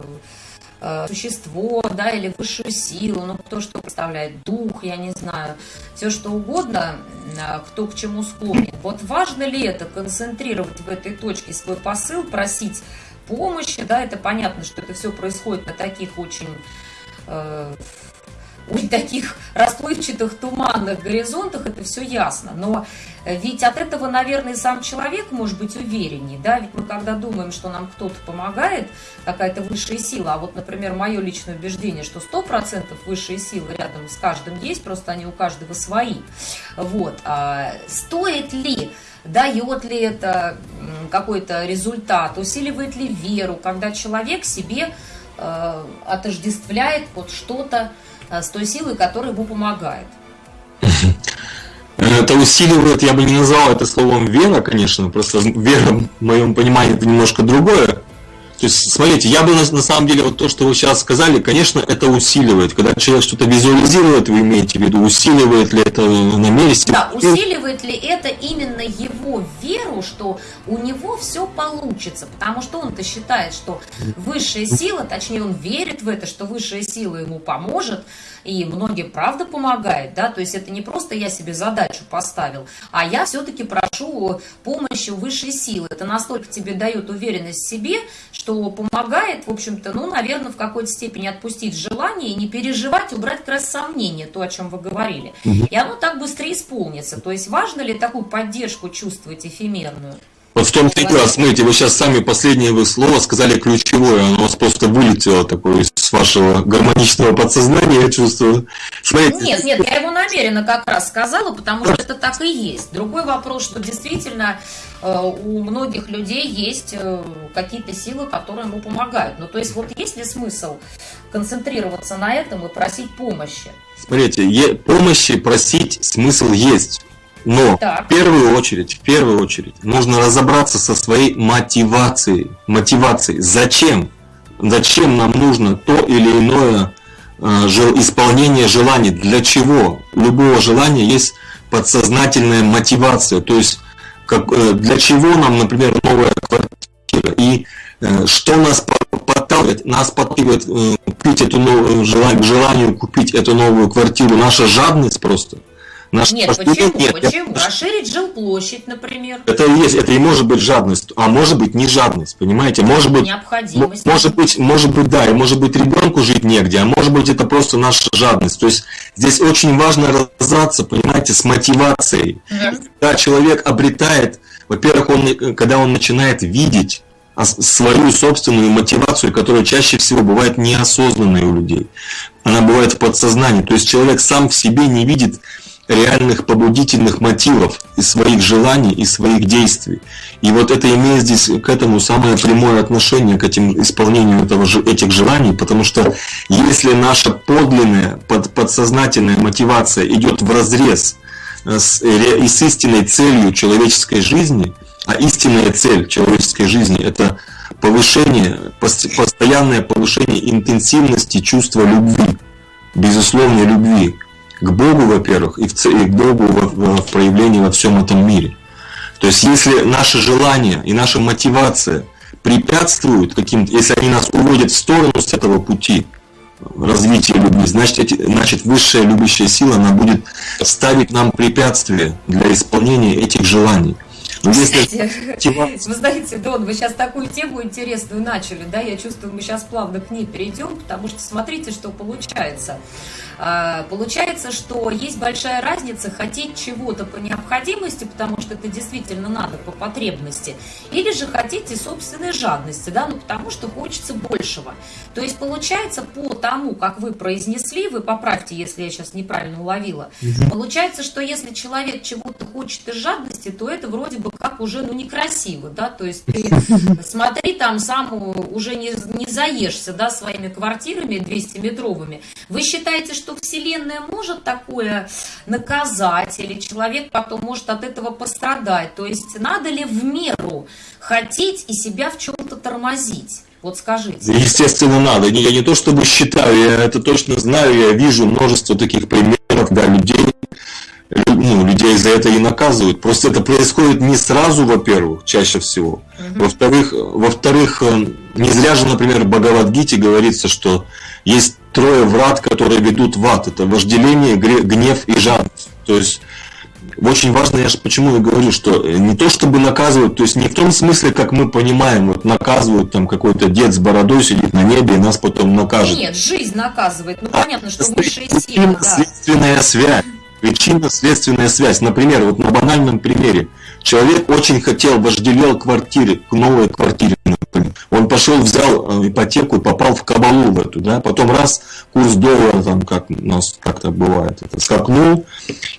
Э, существо, да, или высшую силу, ну, кто что представляет, дух, я не знаю, все что угодно, э, кто к чему склонен. Вот важно ли это, концентрировать в этой точке свой посыл, просить помощи, да, это понятно, что это все происходит на таких очень э, у таких расплывчатых туманных горизонтах это все ясно. Но ведь от этого, наверное, сам человек может быть увереннее. Да? Ведь мы когда думаем, что нам кто-то помогает, какая-то высшая сила, а вот, например, мое личное убеждение, что 100% высшие силы рядом с каждым есть, просто они у каждого свои. Вот. А стоит ли дает ли это какой-то результат, усиливает ли веру, когда человек себе э, отождествляет вот что-то, Э, с той силой, которая ему помогает.
Это усиливает, я бы не назвал это словом вера, конечно, просто вера в моем понимании это немножко другое. То есть, смотрите, я бы на, на самом деле, вот то, что вы сейчас сказали, конечно, это усиливает. Когда человек что-то визуализирует, вы имеете в виду, усиливает ли это на месте?
Да, усиливает ли это именно его веру, что у него все получится, потому что он-то считает, что высшая сила, точнее он верит в это, что высшая сила ему поможет, и многим правда помогает, да, то есть это не просто я себе задачу поставил, а я все-таки прошу помощи высшей силы. Это настолько тебе дает уверенность в себе, что помогает, в общем-то, ну, наверное, в какой-то степени отпустить желание и не переживать, убрать как раз сомнения, то, о чем вы говорили. И оно так быстрее исполнится. То есть важно ли такую поддержку чувствовать эфемерную?
Вот в том-то и дело, смотрите, вы сейчас сами последнее вы слово сказали ключевое, оно у вас просто вылетело такое из вашего гармоничного подсознания, я чувствую.
Смотрите. Нет, нет, я его намеренно как раз сказала, потому что это так и есть. Другой вопрос, что действительно э, у многих людей есть э, какие-то силы, которые ему помогают. Ну, то есть вот есть ли смысл концентрироваться на этом и просить помощи?
Смотрите, помощи просить смысл есть. Но так. в первую очередь, в первую очередь, нужно разобраться со своей мотивацией. Мотивацией. Зачем? Зачем нам нужно то или иное э, исполнение желаний? Для чего? Любого желания есть подсознательная мотивация. То есть, как, э, для чего нам, например, новая квартира? И э, что нас подталкивает? Нас подталкивает купить эту новую, желание, желанию купить эту новую квартиру. Наша жадность просто –
Наш нет, почему? Нет, почему? Я... Расширить жилплощадь, например.
Это и есть, это и может быть жадность, а может быть не жадность, понимаете? Может быть,
необходимость.
Может быть, может быть, да, и может быть ребенку жить негде, а может быть это просто наша жадность. То есть здесь очень важно разобраться, понимаете, с мотивацией. Да. Когда человек обретает, во-первых, он, когда он начинает видеть свою собственную мотивацию, которая чаще всего бывает неосознанной у людей. Она бывает в подсознании. То есть человек сам в себе не видит реальных побудительных мотивов и своих желаний и своих действий. И вот это имеет здесь к этому самое прямое отношение, к этим исполнению этого, этих желаний, потому что если наша подлинная, под, подсознательная мотивация идет в разрез э, с, и с истинной целью человеческой жизни, а истинная цель человеческой жизни – это повышение, постоянное повышение интенсивности чувства любви, безусловной любви, к Богу, во-первых, и, и к Богу в, в проявлении во всем этом мире. То есть, если наши желания и наша мотивация препятствуют каким-то, если они нас уводят в сторону с этого пути развития любви, значит, эти, значит высшая любящая сила, она будет ставить нам препятствия для исполнения этих желаний.
Но если... Вы знаете, Дон, вы сейчас такую тему интересную начали, да, я чувствую, мы сейчас плавно к ней перейдем, потому что смотрите, что получается. А, получается, что есть большая разница хотеть чего-то по необходимости, потому что это действительно надо по потребности, или же хотите собственной жадности, да, ну потому что хочется большего. То есть получается по тому, как вы произнесли, вы поправьте, если я сейчас неправильно уловила, получается, что если человек чего-то хочет из жадности, то это вроде бы как уже ну некрасиво, да, то есть ты смотри там сам уже не, не заешься, да, своими квартирами 200-метровыми. Вы считаете, что что Вселенная может такое наказать, или человек потом может от этого пострадать. То есть надо ли в меру хотеть и себя в чем-то тормозить? Вот скажите.
Естественно, надо. Я не то чтобы считаю, я это точно знаю, я вижу множество таких примеров, да, людей, ну, людей за это и наказывают. Просто это происходит не сразу, во-первых, чаще всего. Во-вторых, во-вторых, э, не зря же, например, в Бхагавадгите говорится, что есть трое врат, которые ведут в ад. Это вожделение, гнев и жадность. То есть очень важно, я же почему и говорю, что не то чтобы наказывают, то есть не в том смысле, как мы понимаем, вот наказывают там какой-то дед с бородой сидит на небе и нас потом накажет.
Нет, жизнь наказывает. Ну а понятно, что высшие силы.
Да. Следственная связь. Причинно-следственная связь. Например, вот на банальном примере. Человек очень хотел, вожделел квартире, к новой квартире. Например. Он пошел, взял э, ипотеку попал в кабалу в эту, да, потом раз, курс доллара, там, как у нас как-то бывает, это скакнул,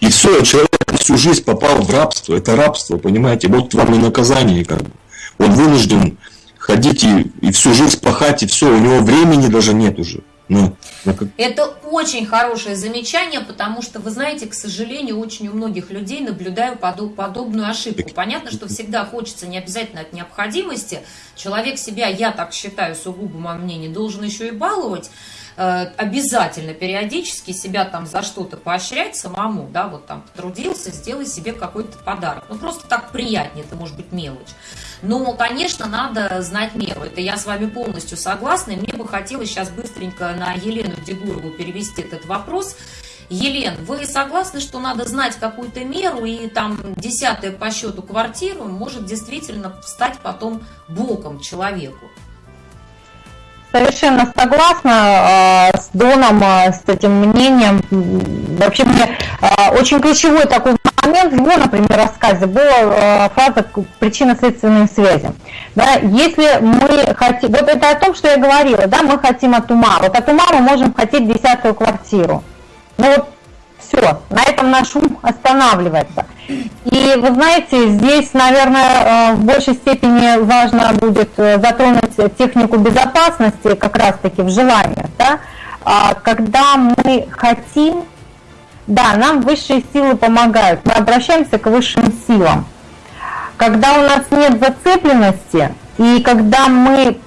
и все, человек всю жизнь попал в рабство, это рабство, понимаете, вот вам и наказание, как бы. Он вынужден ходить и, и всю жизнь пахать, и все, у него времени даже нет уже.
Ну, это очень хорошее замечание, потому что, вы знаете, к сожалению, очень у многих людей наблюдаю подоб, подобную ошибку. Понятно, что всегда хочется не обязательно от необходимости. Человек себя, я так считаю, сугубо мое мнение, должен еще и баловать. Э, обязательно периодически себя там за что-то поощрять самому, да, вот там потрудился, сделай себе какой-то подарок. Ну, просто так приятнее, это может быть мелочь. Но, конечно, надо знать меру. Это я с вами полностью согласна. И мне бы хотелось сейчас быстренько на Елену Дегурову перевести этот вопрос. Елен, вы согласны, что надо знать какую-то меру, и там десятая по счету квартиру может действительно стать потом боком человеку?
Совершенно согласна э, с Доном, э, с этим мнением. Вообще мне э, очень ключевой такой момент в его, например, рассказе была фраза причинно-следственной связи. Да, если мы хотим, вот это о том, что я говорила, да, мы хотим от ума, вот от ума мы можем хотеть десятую квартиру. Ну вот все, на этом наш ум останавливается. И вы знаете, здесь, наверное, э, в большей степени важно будет э, затронуть технику безопасности как раз-таки в желаниях. Да? А когда мы хотим, да, нам высшие силы помогают, мы обращаемся к высшим силам. Когда у нас нет зацепленности, и когда мы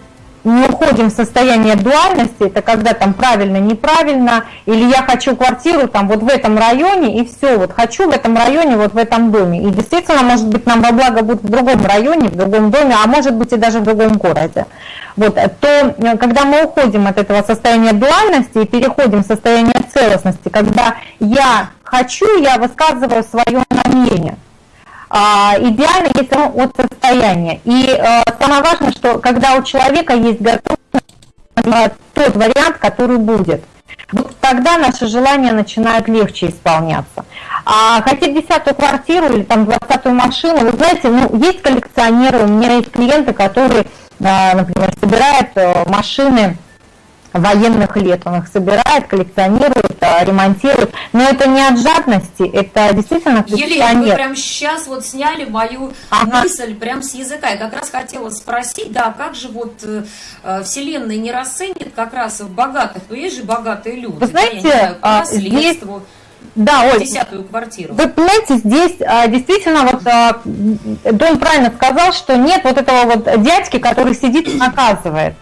не уходим в состояние дуальности, это когда там правильно, неправильно, или я хочу квартиру там вот в этом районе, и все, вот хочу в этом районе, вот в этом доме. И действительно, может быть, нам во благо будет в другом районе, в другом доме, а может быть и даже в другом городе. Вот, то э, когда мы уходим от этого состояния дуальности и переходим в состояние целостности, когда я хочу, я высказываю свое намерение. А, идеально, если он от состояния. И э, самое важное, что когда у человека есть готовность, тот вариант, который будет. Вот тогда наши желания начинают легче исполняться. А хотеть десятую квартиру или там двадцатую машину, вы знаете, ну, есть коллекционеры, у меня есть клиенты, которые, э, например, собирают э, машины военных лет. Он их собирает, коллекционирует, а, ремонтирует. Но это не от жадности, это действительно
коллекционер. Елена, вы прям сейчас вот сняли мою ага. мысль прям с языка. Я как раз хотела спросить, да, как же вот э, э Вселенная не расценит как раз богатых, ну есть же богатые люди.
Вы знаете, да, знаю, здесь... Да, Оль, десятую квартиру. Вы понимаете, здесь а, действительно вот а, Дон правильно сказал, что нет вот этого вот дядьки, который сидит и наказывает.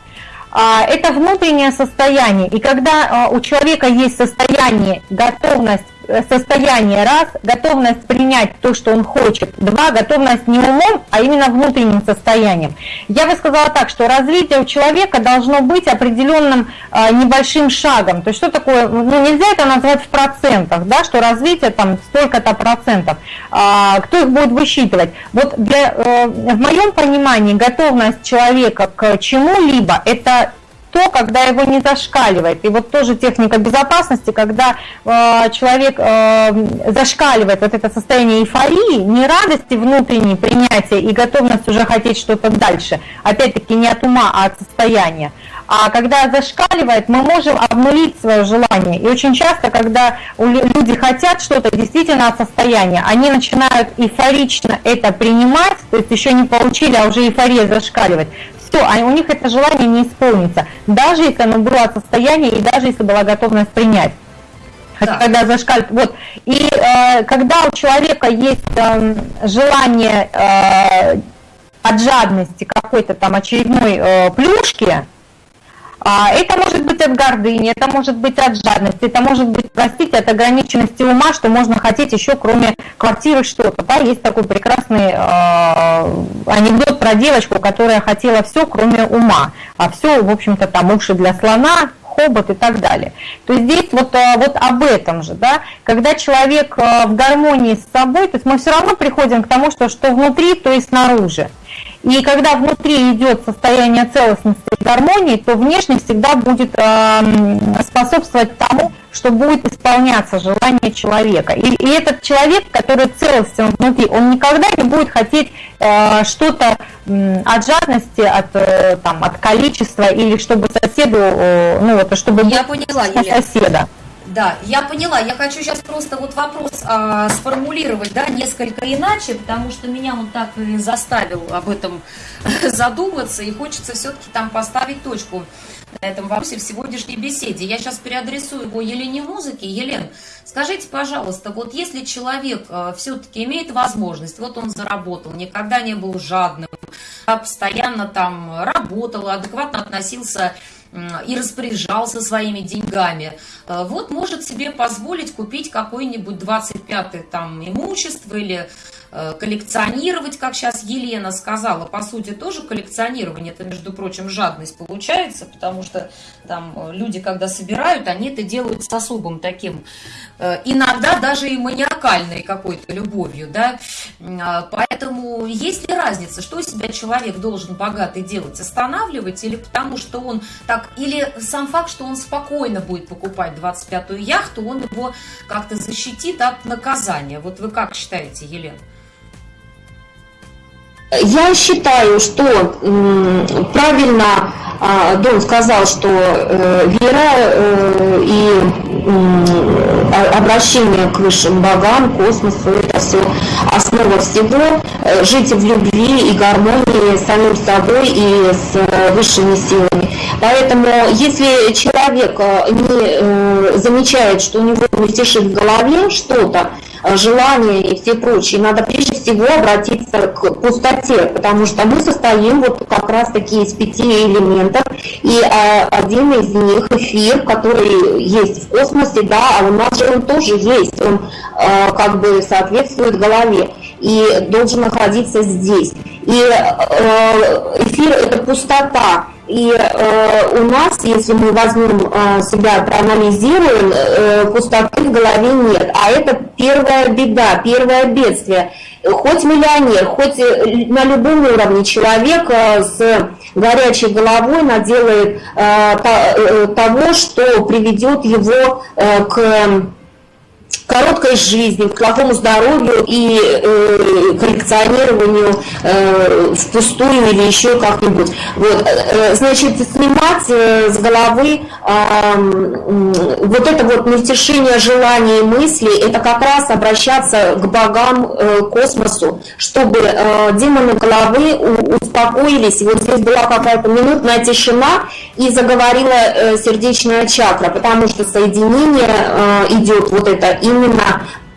А, это внутреннее состояние. И когда а, у человека есть состояние, готовность состояние, раз, готовность принять то, что он хочет, два, готовность не умом, а именно внутренним состоянием. Я бы сказала так, что развитие у человека должно быть определенным а, небольшим шагом. То есть что такое, ну нельзя это назвать в процентах, да, что развитие там столько-то процентов. А, кто их будет высчитывать? Вот для, а, в моем понимании готовность человека к чему-либо это то, когда его не зашкаливает. И вот тоже техника безопасности, когда э, человек э, зашкаливает вот это состояние эйфории, не радости внутренней принятия и готовность уже хотеть что-то дальше. Опять-таки не от ума, а от состояния. А когда зашкаливает, мы можем обнулить свое желание. И очень часто, когда люди хотят что-то действительно от состояния, они начинают эйфорично это принимать, то есть еще не получили, а уже эйфория зашкаливать все, а у них это желание не исполнится, даже если оно было от состояния и даже если была готовность принять. Да. Когда зашкаль... Вот. И э, когда у человека есть э, желание э, от жадности какой-то там очередной э, плюшки, это может быть от гордыни, это может быть от жадности, это может быть, простите, от ограниченности ума, что можно хотеть еще кроме квартиры что-то. Да? Есть такой прекрасный э, анекдот про девочку, которая хотела все, кроме ума. А все, в общем-то, там уши для слона, хобот и так далее. То есть здесь вот, э, вот об этом же, да, когда человек в гармонии с собой, то есть мы все равно приходим к тому, что что внутри, то и снаружи. И когда внутри идет состояние целостности и гармонии, то внешне всегда будет э, способствовать тому, что будет исполняться желание человека. И, и этот человек, который целостен внутри, он никогда не будет хотеть э, что-то э, от жадности, от, э, там, от количества, или чтобы соседу, э, ну вот, чтобы
Я поняла, Елена.
соседа.
Да, я поняла. Я хочу сейчас просто вот вопрос а, сформулировать, да, несколько иначе, потому что меня он так и заставил об этом задуматься, и хочется все-таки там поставить точку на этом вопросе в сегодняшней беседе. Я сейчас переадресую его Елене Музыке. Елен, скажите, пожалуйста, вот если человек а, все-таки имеет возможность, вот он заработал, никогда не был жадным, постоянно там работал, адекватно относился и распоряжался своими деньгами, э, вот может себе позволить купить какой-нибудь 25-й там имущество или коллекционировать, как сейчас Елена сказала, по сути тоже коллекционирование, это, между прочим, жадность получается, потому что там э, люди, когда собирают, они это делают с особым таким, э, иногда даже и маниакальной какой-то любовью, да, а, поэтому есть ли разница, что из себя человек должен богатый делать, останавливать или потому что он так, или сам факт, что он спокойно будет покупать 25-ю яхту, он его как-то защитит от наказания, вот вы как считаете, Елена?
Я считаю, что правильно а, Дон сказал, что э, вера э, и обращение к высшим богам, космосу, это все основа всего. Э, жить в любви и гармонии с самим собой и с высшими силами. Поэтому, если человек не замечает, что у него мельтешит в голове что-то, желания и все прочее. Надо прежде всего обратиться к пустоте, потому что мы состоим вот как раз таки из пяти элементов, и а, один из них эфир, который есть в космосе, да, а у нас же он тоже есть, он а, как бы соответствует голове и должен находиться здесь. И э, эфир – это пустота, и э, у нас, если мы возьмем э, себя, проанализируем, э, пустоты в голове нет. А это первая беда, первое бедствие. Хоть миллионер, хоть э, на любом уровне человек э, с горячей головой наделает э, э, того, что приведет его э, к короткой жизни, к плохому здоровью и э, коллекционированию э, впустую или еще как-нибудь. Вот, э, значит, снимать э, с головы э, вот это вот нетешение желаний и мыслей, это как раз обращаться к богам, э, космосу, чтобы э, демоны головы успокоились. Вот здесь была какая-то минутная тишина, и заговорила э, сердечная чакра, потому что соединение э, идет вот это именно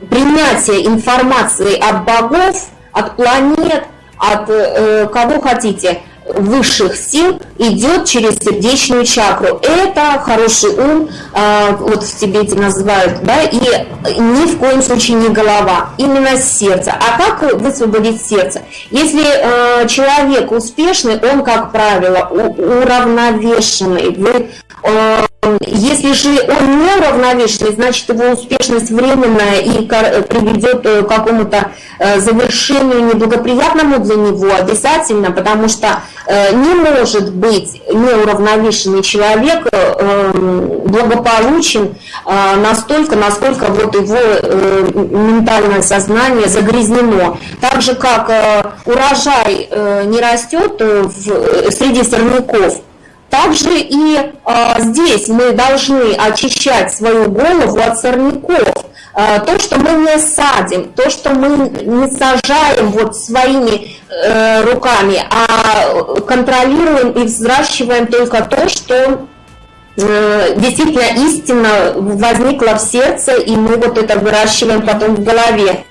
принятие информации от богов, от планет, от э, кого хотите, высших сил идет через сердечную чакру. Это хороший ум, э, вот в Тибете называют, да, и ни в коем случае не голова, именно сердце. А как высвободить сердце? Если э, человек успешный, он, как правило, уравновешенный. Вы э, если же он не уравновешенный, значит его успешность временная и приведет к какому-то э, завершению неблагоприятному для него обязательно, потому что э, не может быть неуравновешенный человек э, благополучен настолько, насколько вот его ментальное сознание загрязнено. Так же, как урожай не растет среди сорняков, также и э, здесь мы должны очищать свою голову от сорняков. Э, то, что мы не садим, то, что мы не сажаем вот своими э, руками, а контролируем и взращиваем только то, что э, действительно истина возникла в сердце, и мы вот это выращиваем потом в голове.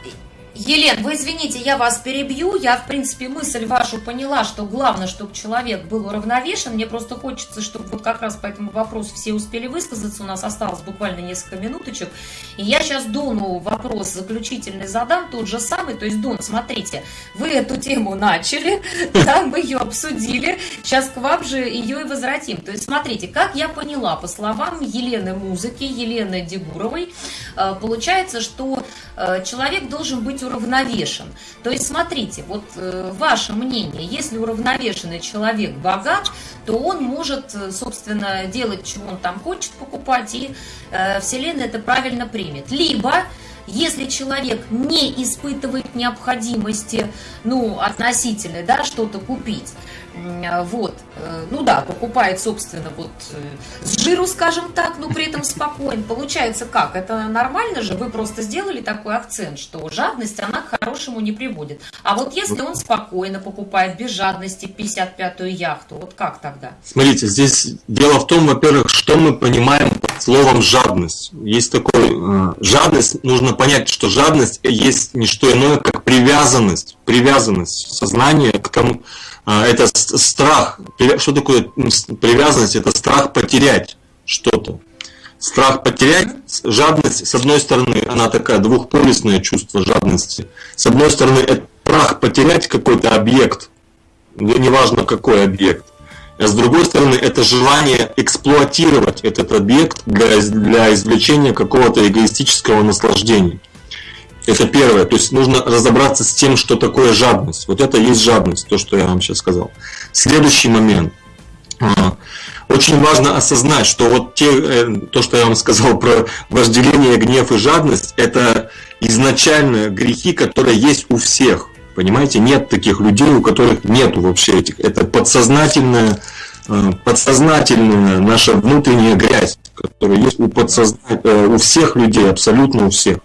Елен, вы извините, я вас перебью. Я, в принципе, мысль вашу поняла, что главное, чтобы человек был уравновешен. Мне просто хочется, чтобы вот как раз по этому вопросу все успели высказаться. У нас осталось буквально несколько минуточек. И я сейчас Дону вопрос заключительный задам, тот же самый. То есть, Дон, смотрите, вы эту тему начали, да, мы ее обсудили. Сейчас к вам же ее и возвратим. То есть, смотрите, как я поняла, по словам Елены Музыки, Елены Дегуровой, э, получается, что э, человек должен быть уравновешен. То есть, смотрите, вот э, ваше мнение, если уравновешенный человек богат, то он может, э, собственно, делать, чего он там хочет покупать, и э, Вселенная это правильно примет. Либо если человек не испытывает необходимости, ну, относительной, да, что-то купить, вот, э, ну да, покупает, собственно, вот э, с жиру, скажем так, но при этом спокоен. Получается как? Это нормально же? Вы просто сделали такой акцент, что жадность, она к хорошему не приводит. А вот если он спокойно покупает, без жадности, 55-ю яхту, вот как тогда?
Смотрите, здесь дело в том, во-первых, что мы понимаем под словом жадность. Есть такой, э, жадность, нужно понять, что жадность есть не что иное, как привязанность, привязанность сознания к тому, это страх. Что такое привязанность? Это страх потерять что-то. Страх потерять, жадность, с одной стороны, она такая двухполюсное чувство жадности. С одной стороны, это страх потерять какой-то объект, неважно какой объект. А с другой стороны, это желание эксплуатировать этот объект для, для извлечения какого-то эгоистического наслаждения. Это первое. То есть нужно разобраться с тем, что такое жадность. Вот это есть жадность, то, что я вам сейчас сказал. Следующий момент. А, очень важно осознать, что вот те, э, то, что я вам сказал про вожделение, гнев и жадность, это изначально грехи, которые есть у всех. Понимаете, нет таких людей, у которых нету вообще этих. Это подсознательная, э, подсознательная наша внутренняя грязь, которая есть у, подсозна... Э, у всех людей, абсолютно у всех.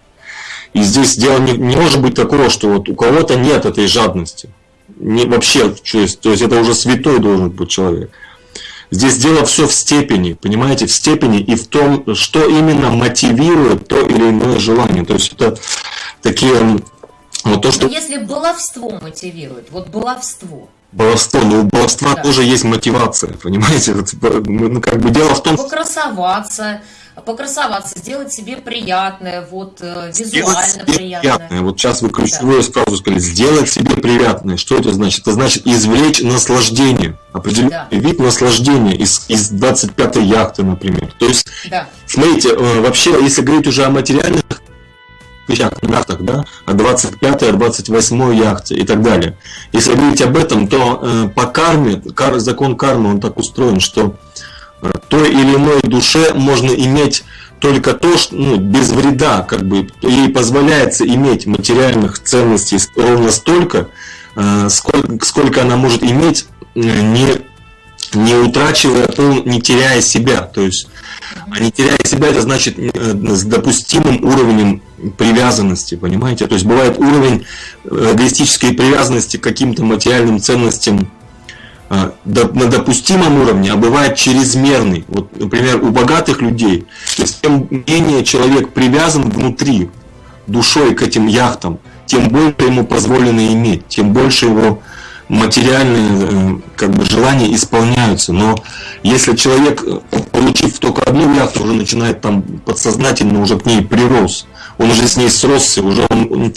И здесь дело не, не может быть такого, что вот у кого-то нет этой жадности. Не, вообще, то есть, то есть это уже святой должен быть человек. Здесь дело все в степени, понимаете, в степени и в том, что именно мотивирует то или иное желание. То есть это такие
вот то, что... Но если баловство мотивирует, вот баловство.
Баловство, ну у баловства да. тоже есть мотивация, понимаете? Ну, как бы дело в том...
Покрасоваться, покрасоваться, сделать себе приятное, вот э, визуально себе приятное. приятное.
Вот сейчас вы ключевую да. фразу сказали, сделать себе приятное. Что это значит? Это значит извлечь наслаждение, определенный да. вид наслаждения из, из 25-й яхты, например. То есть, да. смотрите, э, вообще, если говорить уже о материальных яхтах, да, о 25-й, о 28-й яхте и так далее. Если говорить об этом, то э, по карме, кар, закон кармы, он так устроен, что той или иной душе можно иметь только то, что ну, без вреда, как бы ей позволяется иметь материальных ценностей ровно столько, э, сколько, сколько она может иметь, э, не, не утрачивая, не теряя себя. То есть, а не теряя себя, это значит э, с допустимым уровнем привязанности, понимаете? То есть бывает уровень эгоистической привязанности к каким-то материальным ценностям а, на допустимом уровне, а бывает чрезмерный. Вот, например, у богатых людей, то есть тем менее человек привязан внутри душой к этим яхтам, тем больше ему позволено иметь, тем больше его материальные э, как бы, желания исполняются. Но если человек, получив только одну яхту, уже начинает там подсознательно уже к ней прирос, он уже с ней сросся, уже он, он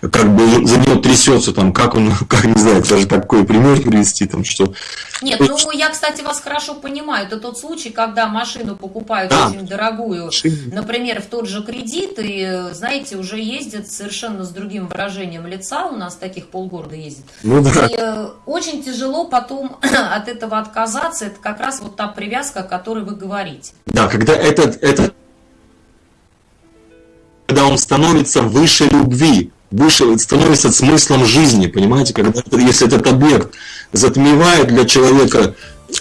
как бы за него трясется, там, как он, как не знаю, даже такой пример привести, там, что...
Нет, ну я, кстати, вас хорошо понимаю. Это тот случай, когда машину покупают да. очень дорогую, например, в тот же кредит, и, знаете, уже ездят совершенно с другим выражением лица, у нас таких полгорода ездит. Ну, да. И э, очень тяжело потом от этого отказаться, это как раз вот та привязка, о которой вы говорите.
Да, когда этот, этот когда он становится выше любви, выше, становится смыслом жизни, понимаете, когда, если этот объект затмевает для человека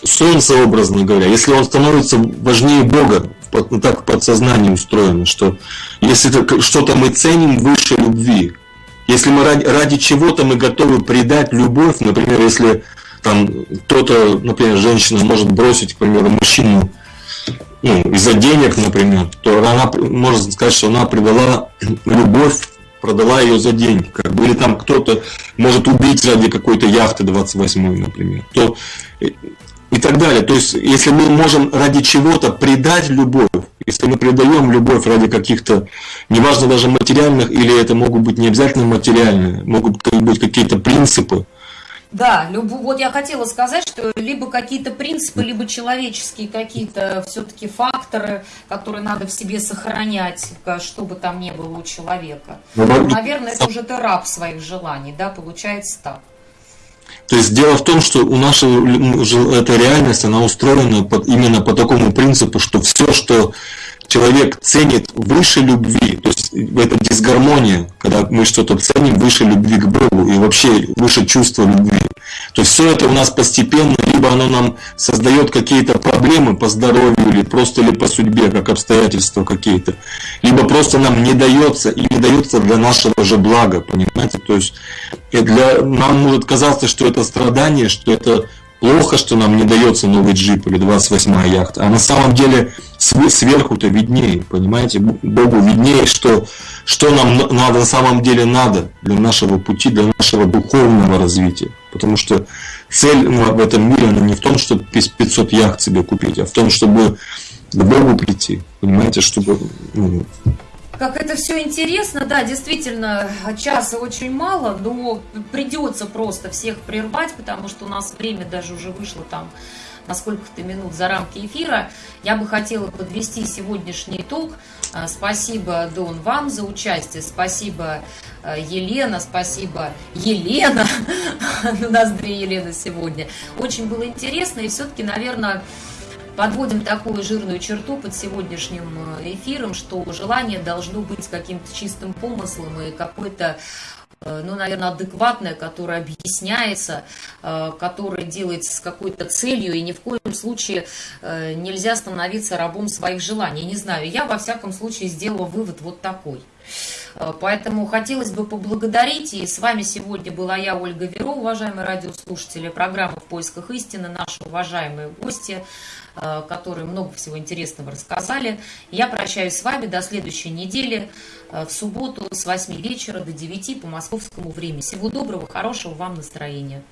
солнце, образно говоря, если он становится важнее Бога, ну, так в подсознании устроено, что если что-то мы ценим выше любви, если мы ради, ради чего-то мы готовы предать любовь, например, если там кто-то, например, женщина может бросить, к примеру, мужчину ну, из-за денег, например, то она может сказать, что она предала любовь продала ее за деньги, как бы, или там кто-то может убить ради какой-то яхты 28 например, то и так далее. То есть, если мы можем ради чего-то предать любовь, если мы предаем любовь ради каких-то, неважно даже материальных, или это могут быть не обязательно материальные, могут быть какие-то принципы,
да, люб... вот я хотела сказать, что либо какие-то принципы, либо человеческие какие-то все-таки факторы, которые надо в себе сохранять, что бы там ни было у человека. Ну, Наверное, это уже ты раб своих желаний, да, получается так.
То есть дело в том, что у нашей эта реальность, она устроена под, именно по такому принципу, что все, что человек ценит выше любви, то есть это дисгармония, когда мы что-то ценим выше любви к Богу и вообще выше чувства любви. То есть все это у нас постепенно, либо оно нам создает какие-то проблемы по здоровью, или просто или по судьбе, как обстоятельства какие-то, либо просто нам не дается и не дается для нашего же блага, понимаете? То есть для, нам может казаться, что это страдание, что это плохо, что нам не дается новый джип или 28-я яхта, а на самом деле сверху-то виднее, понимаете, Богу виднее, что, что нам надо, на самом деле надо для нашего пути, для нашего духовного развития. Потому что цель в этом мире, она не в том, чтобы 500 яхт себе купить, а в том, чтобы к Богу прийти, понимаете, чтобы ну,
как это все интересно, да, действительно, часа очень мало, но придется просто всех прервать, потому что у нас время даже уже вышло там на сколько-то минут за рамки эфира. Я бы хотела подвести сегодняшний итог. А, спасибо, Дон, вам за участие. Спасибо, а, Елена. Спасибо, Елена. У нас две Елены сегодня. Очень было интересно. И все-таки, наверное, подводим такую жирную черту под сегодняшним э, эфиром, что желание должно быть каким-то чистым помыслом и какой-то э, ну, наверное, адекватное, которое объясняется, э, которое делается с какой-то целью, и ни в коем случае нельзя становиться рабом своих желаний. Не знаю, я во всяком случае сделала вывод вот такой. Поэтому хотелось бы поблагодарить, и с вами сегодня была я, Ольга Веро, уважаемые радиослушатели, программа «В поисках истины», наши уважаемые гости, которые много всего интересного рассказали. Я прощаюсь с вами до следующей недели э, в субботу с 8 вечера до 9 по московскому времени. Всего доброго, хорошего вам настроения.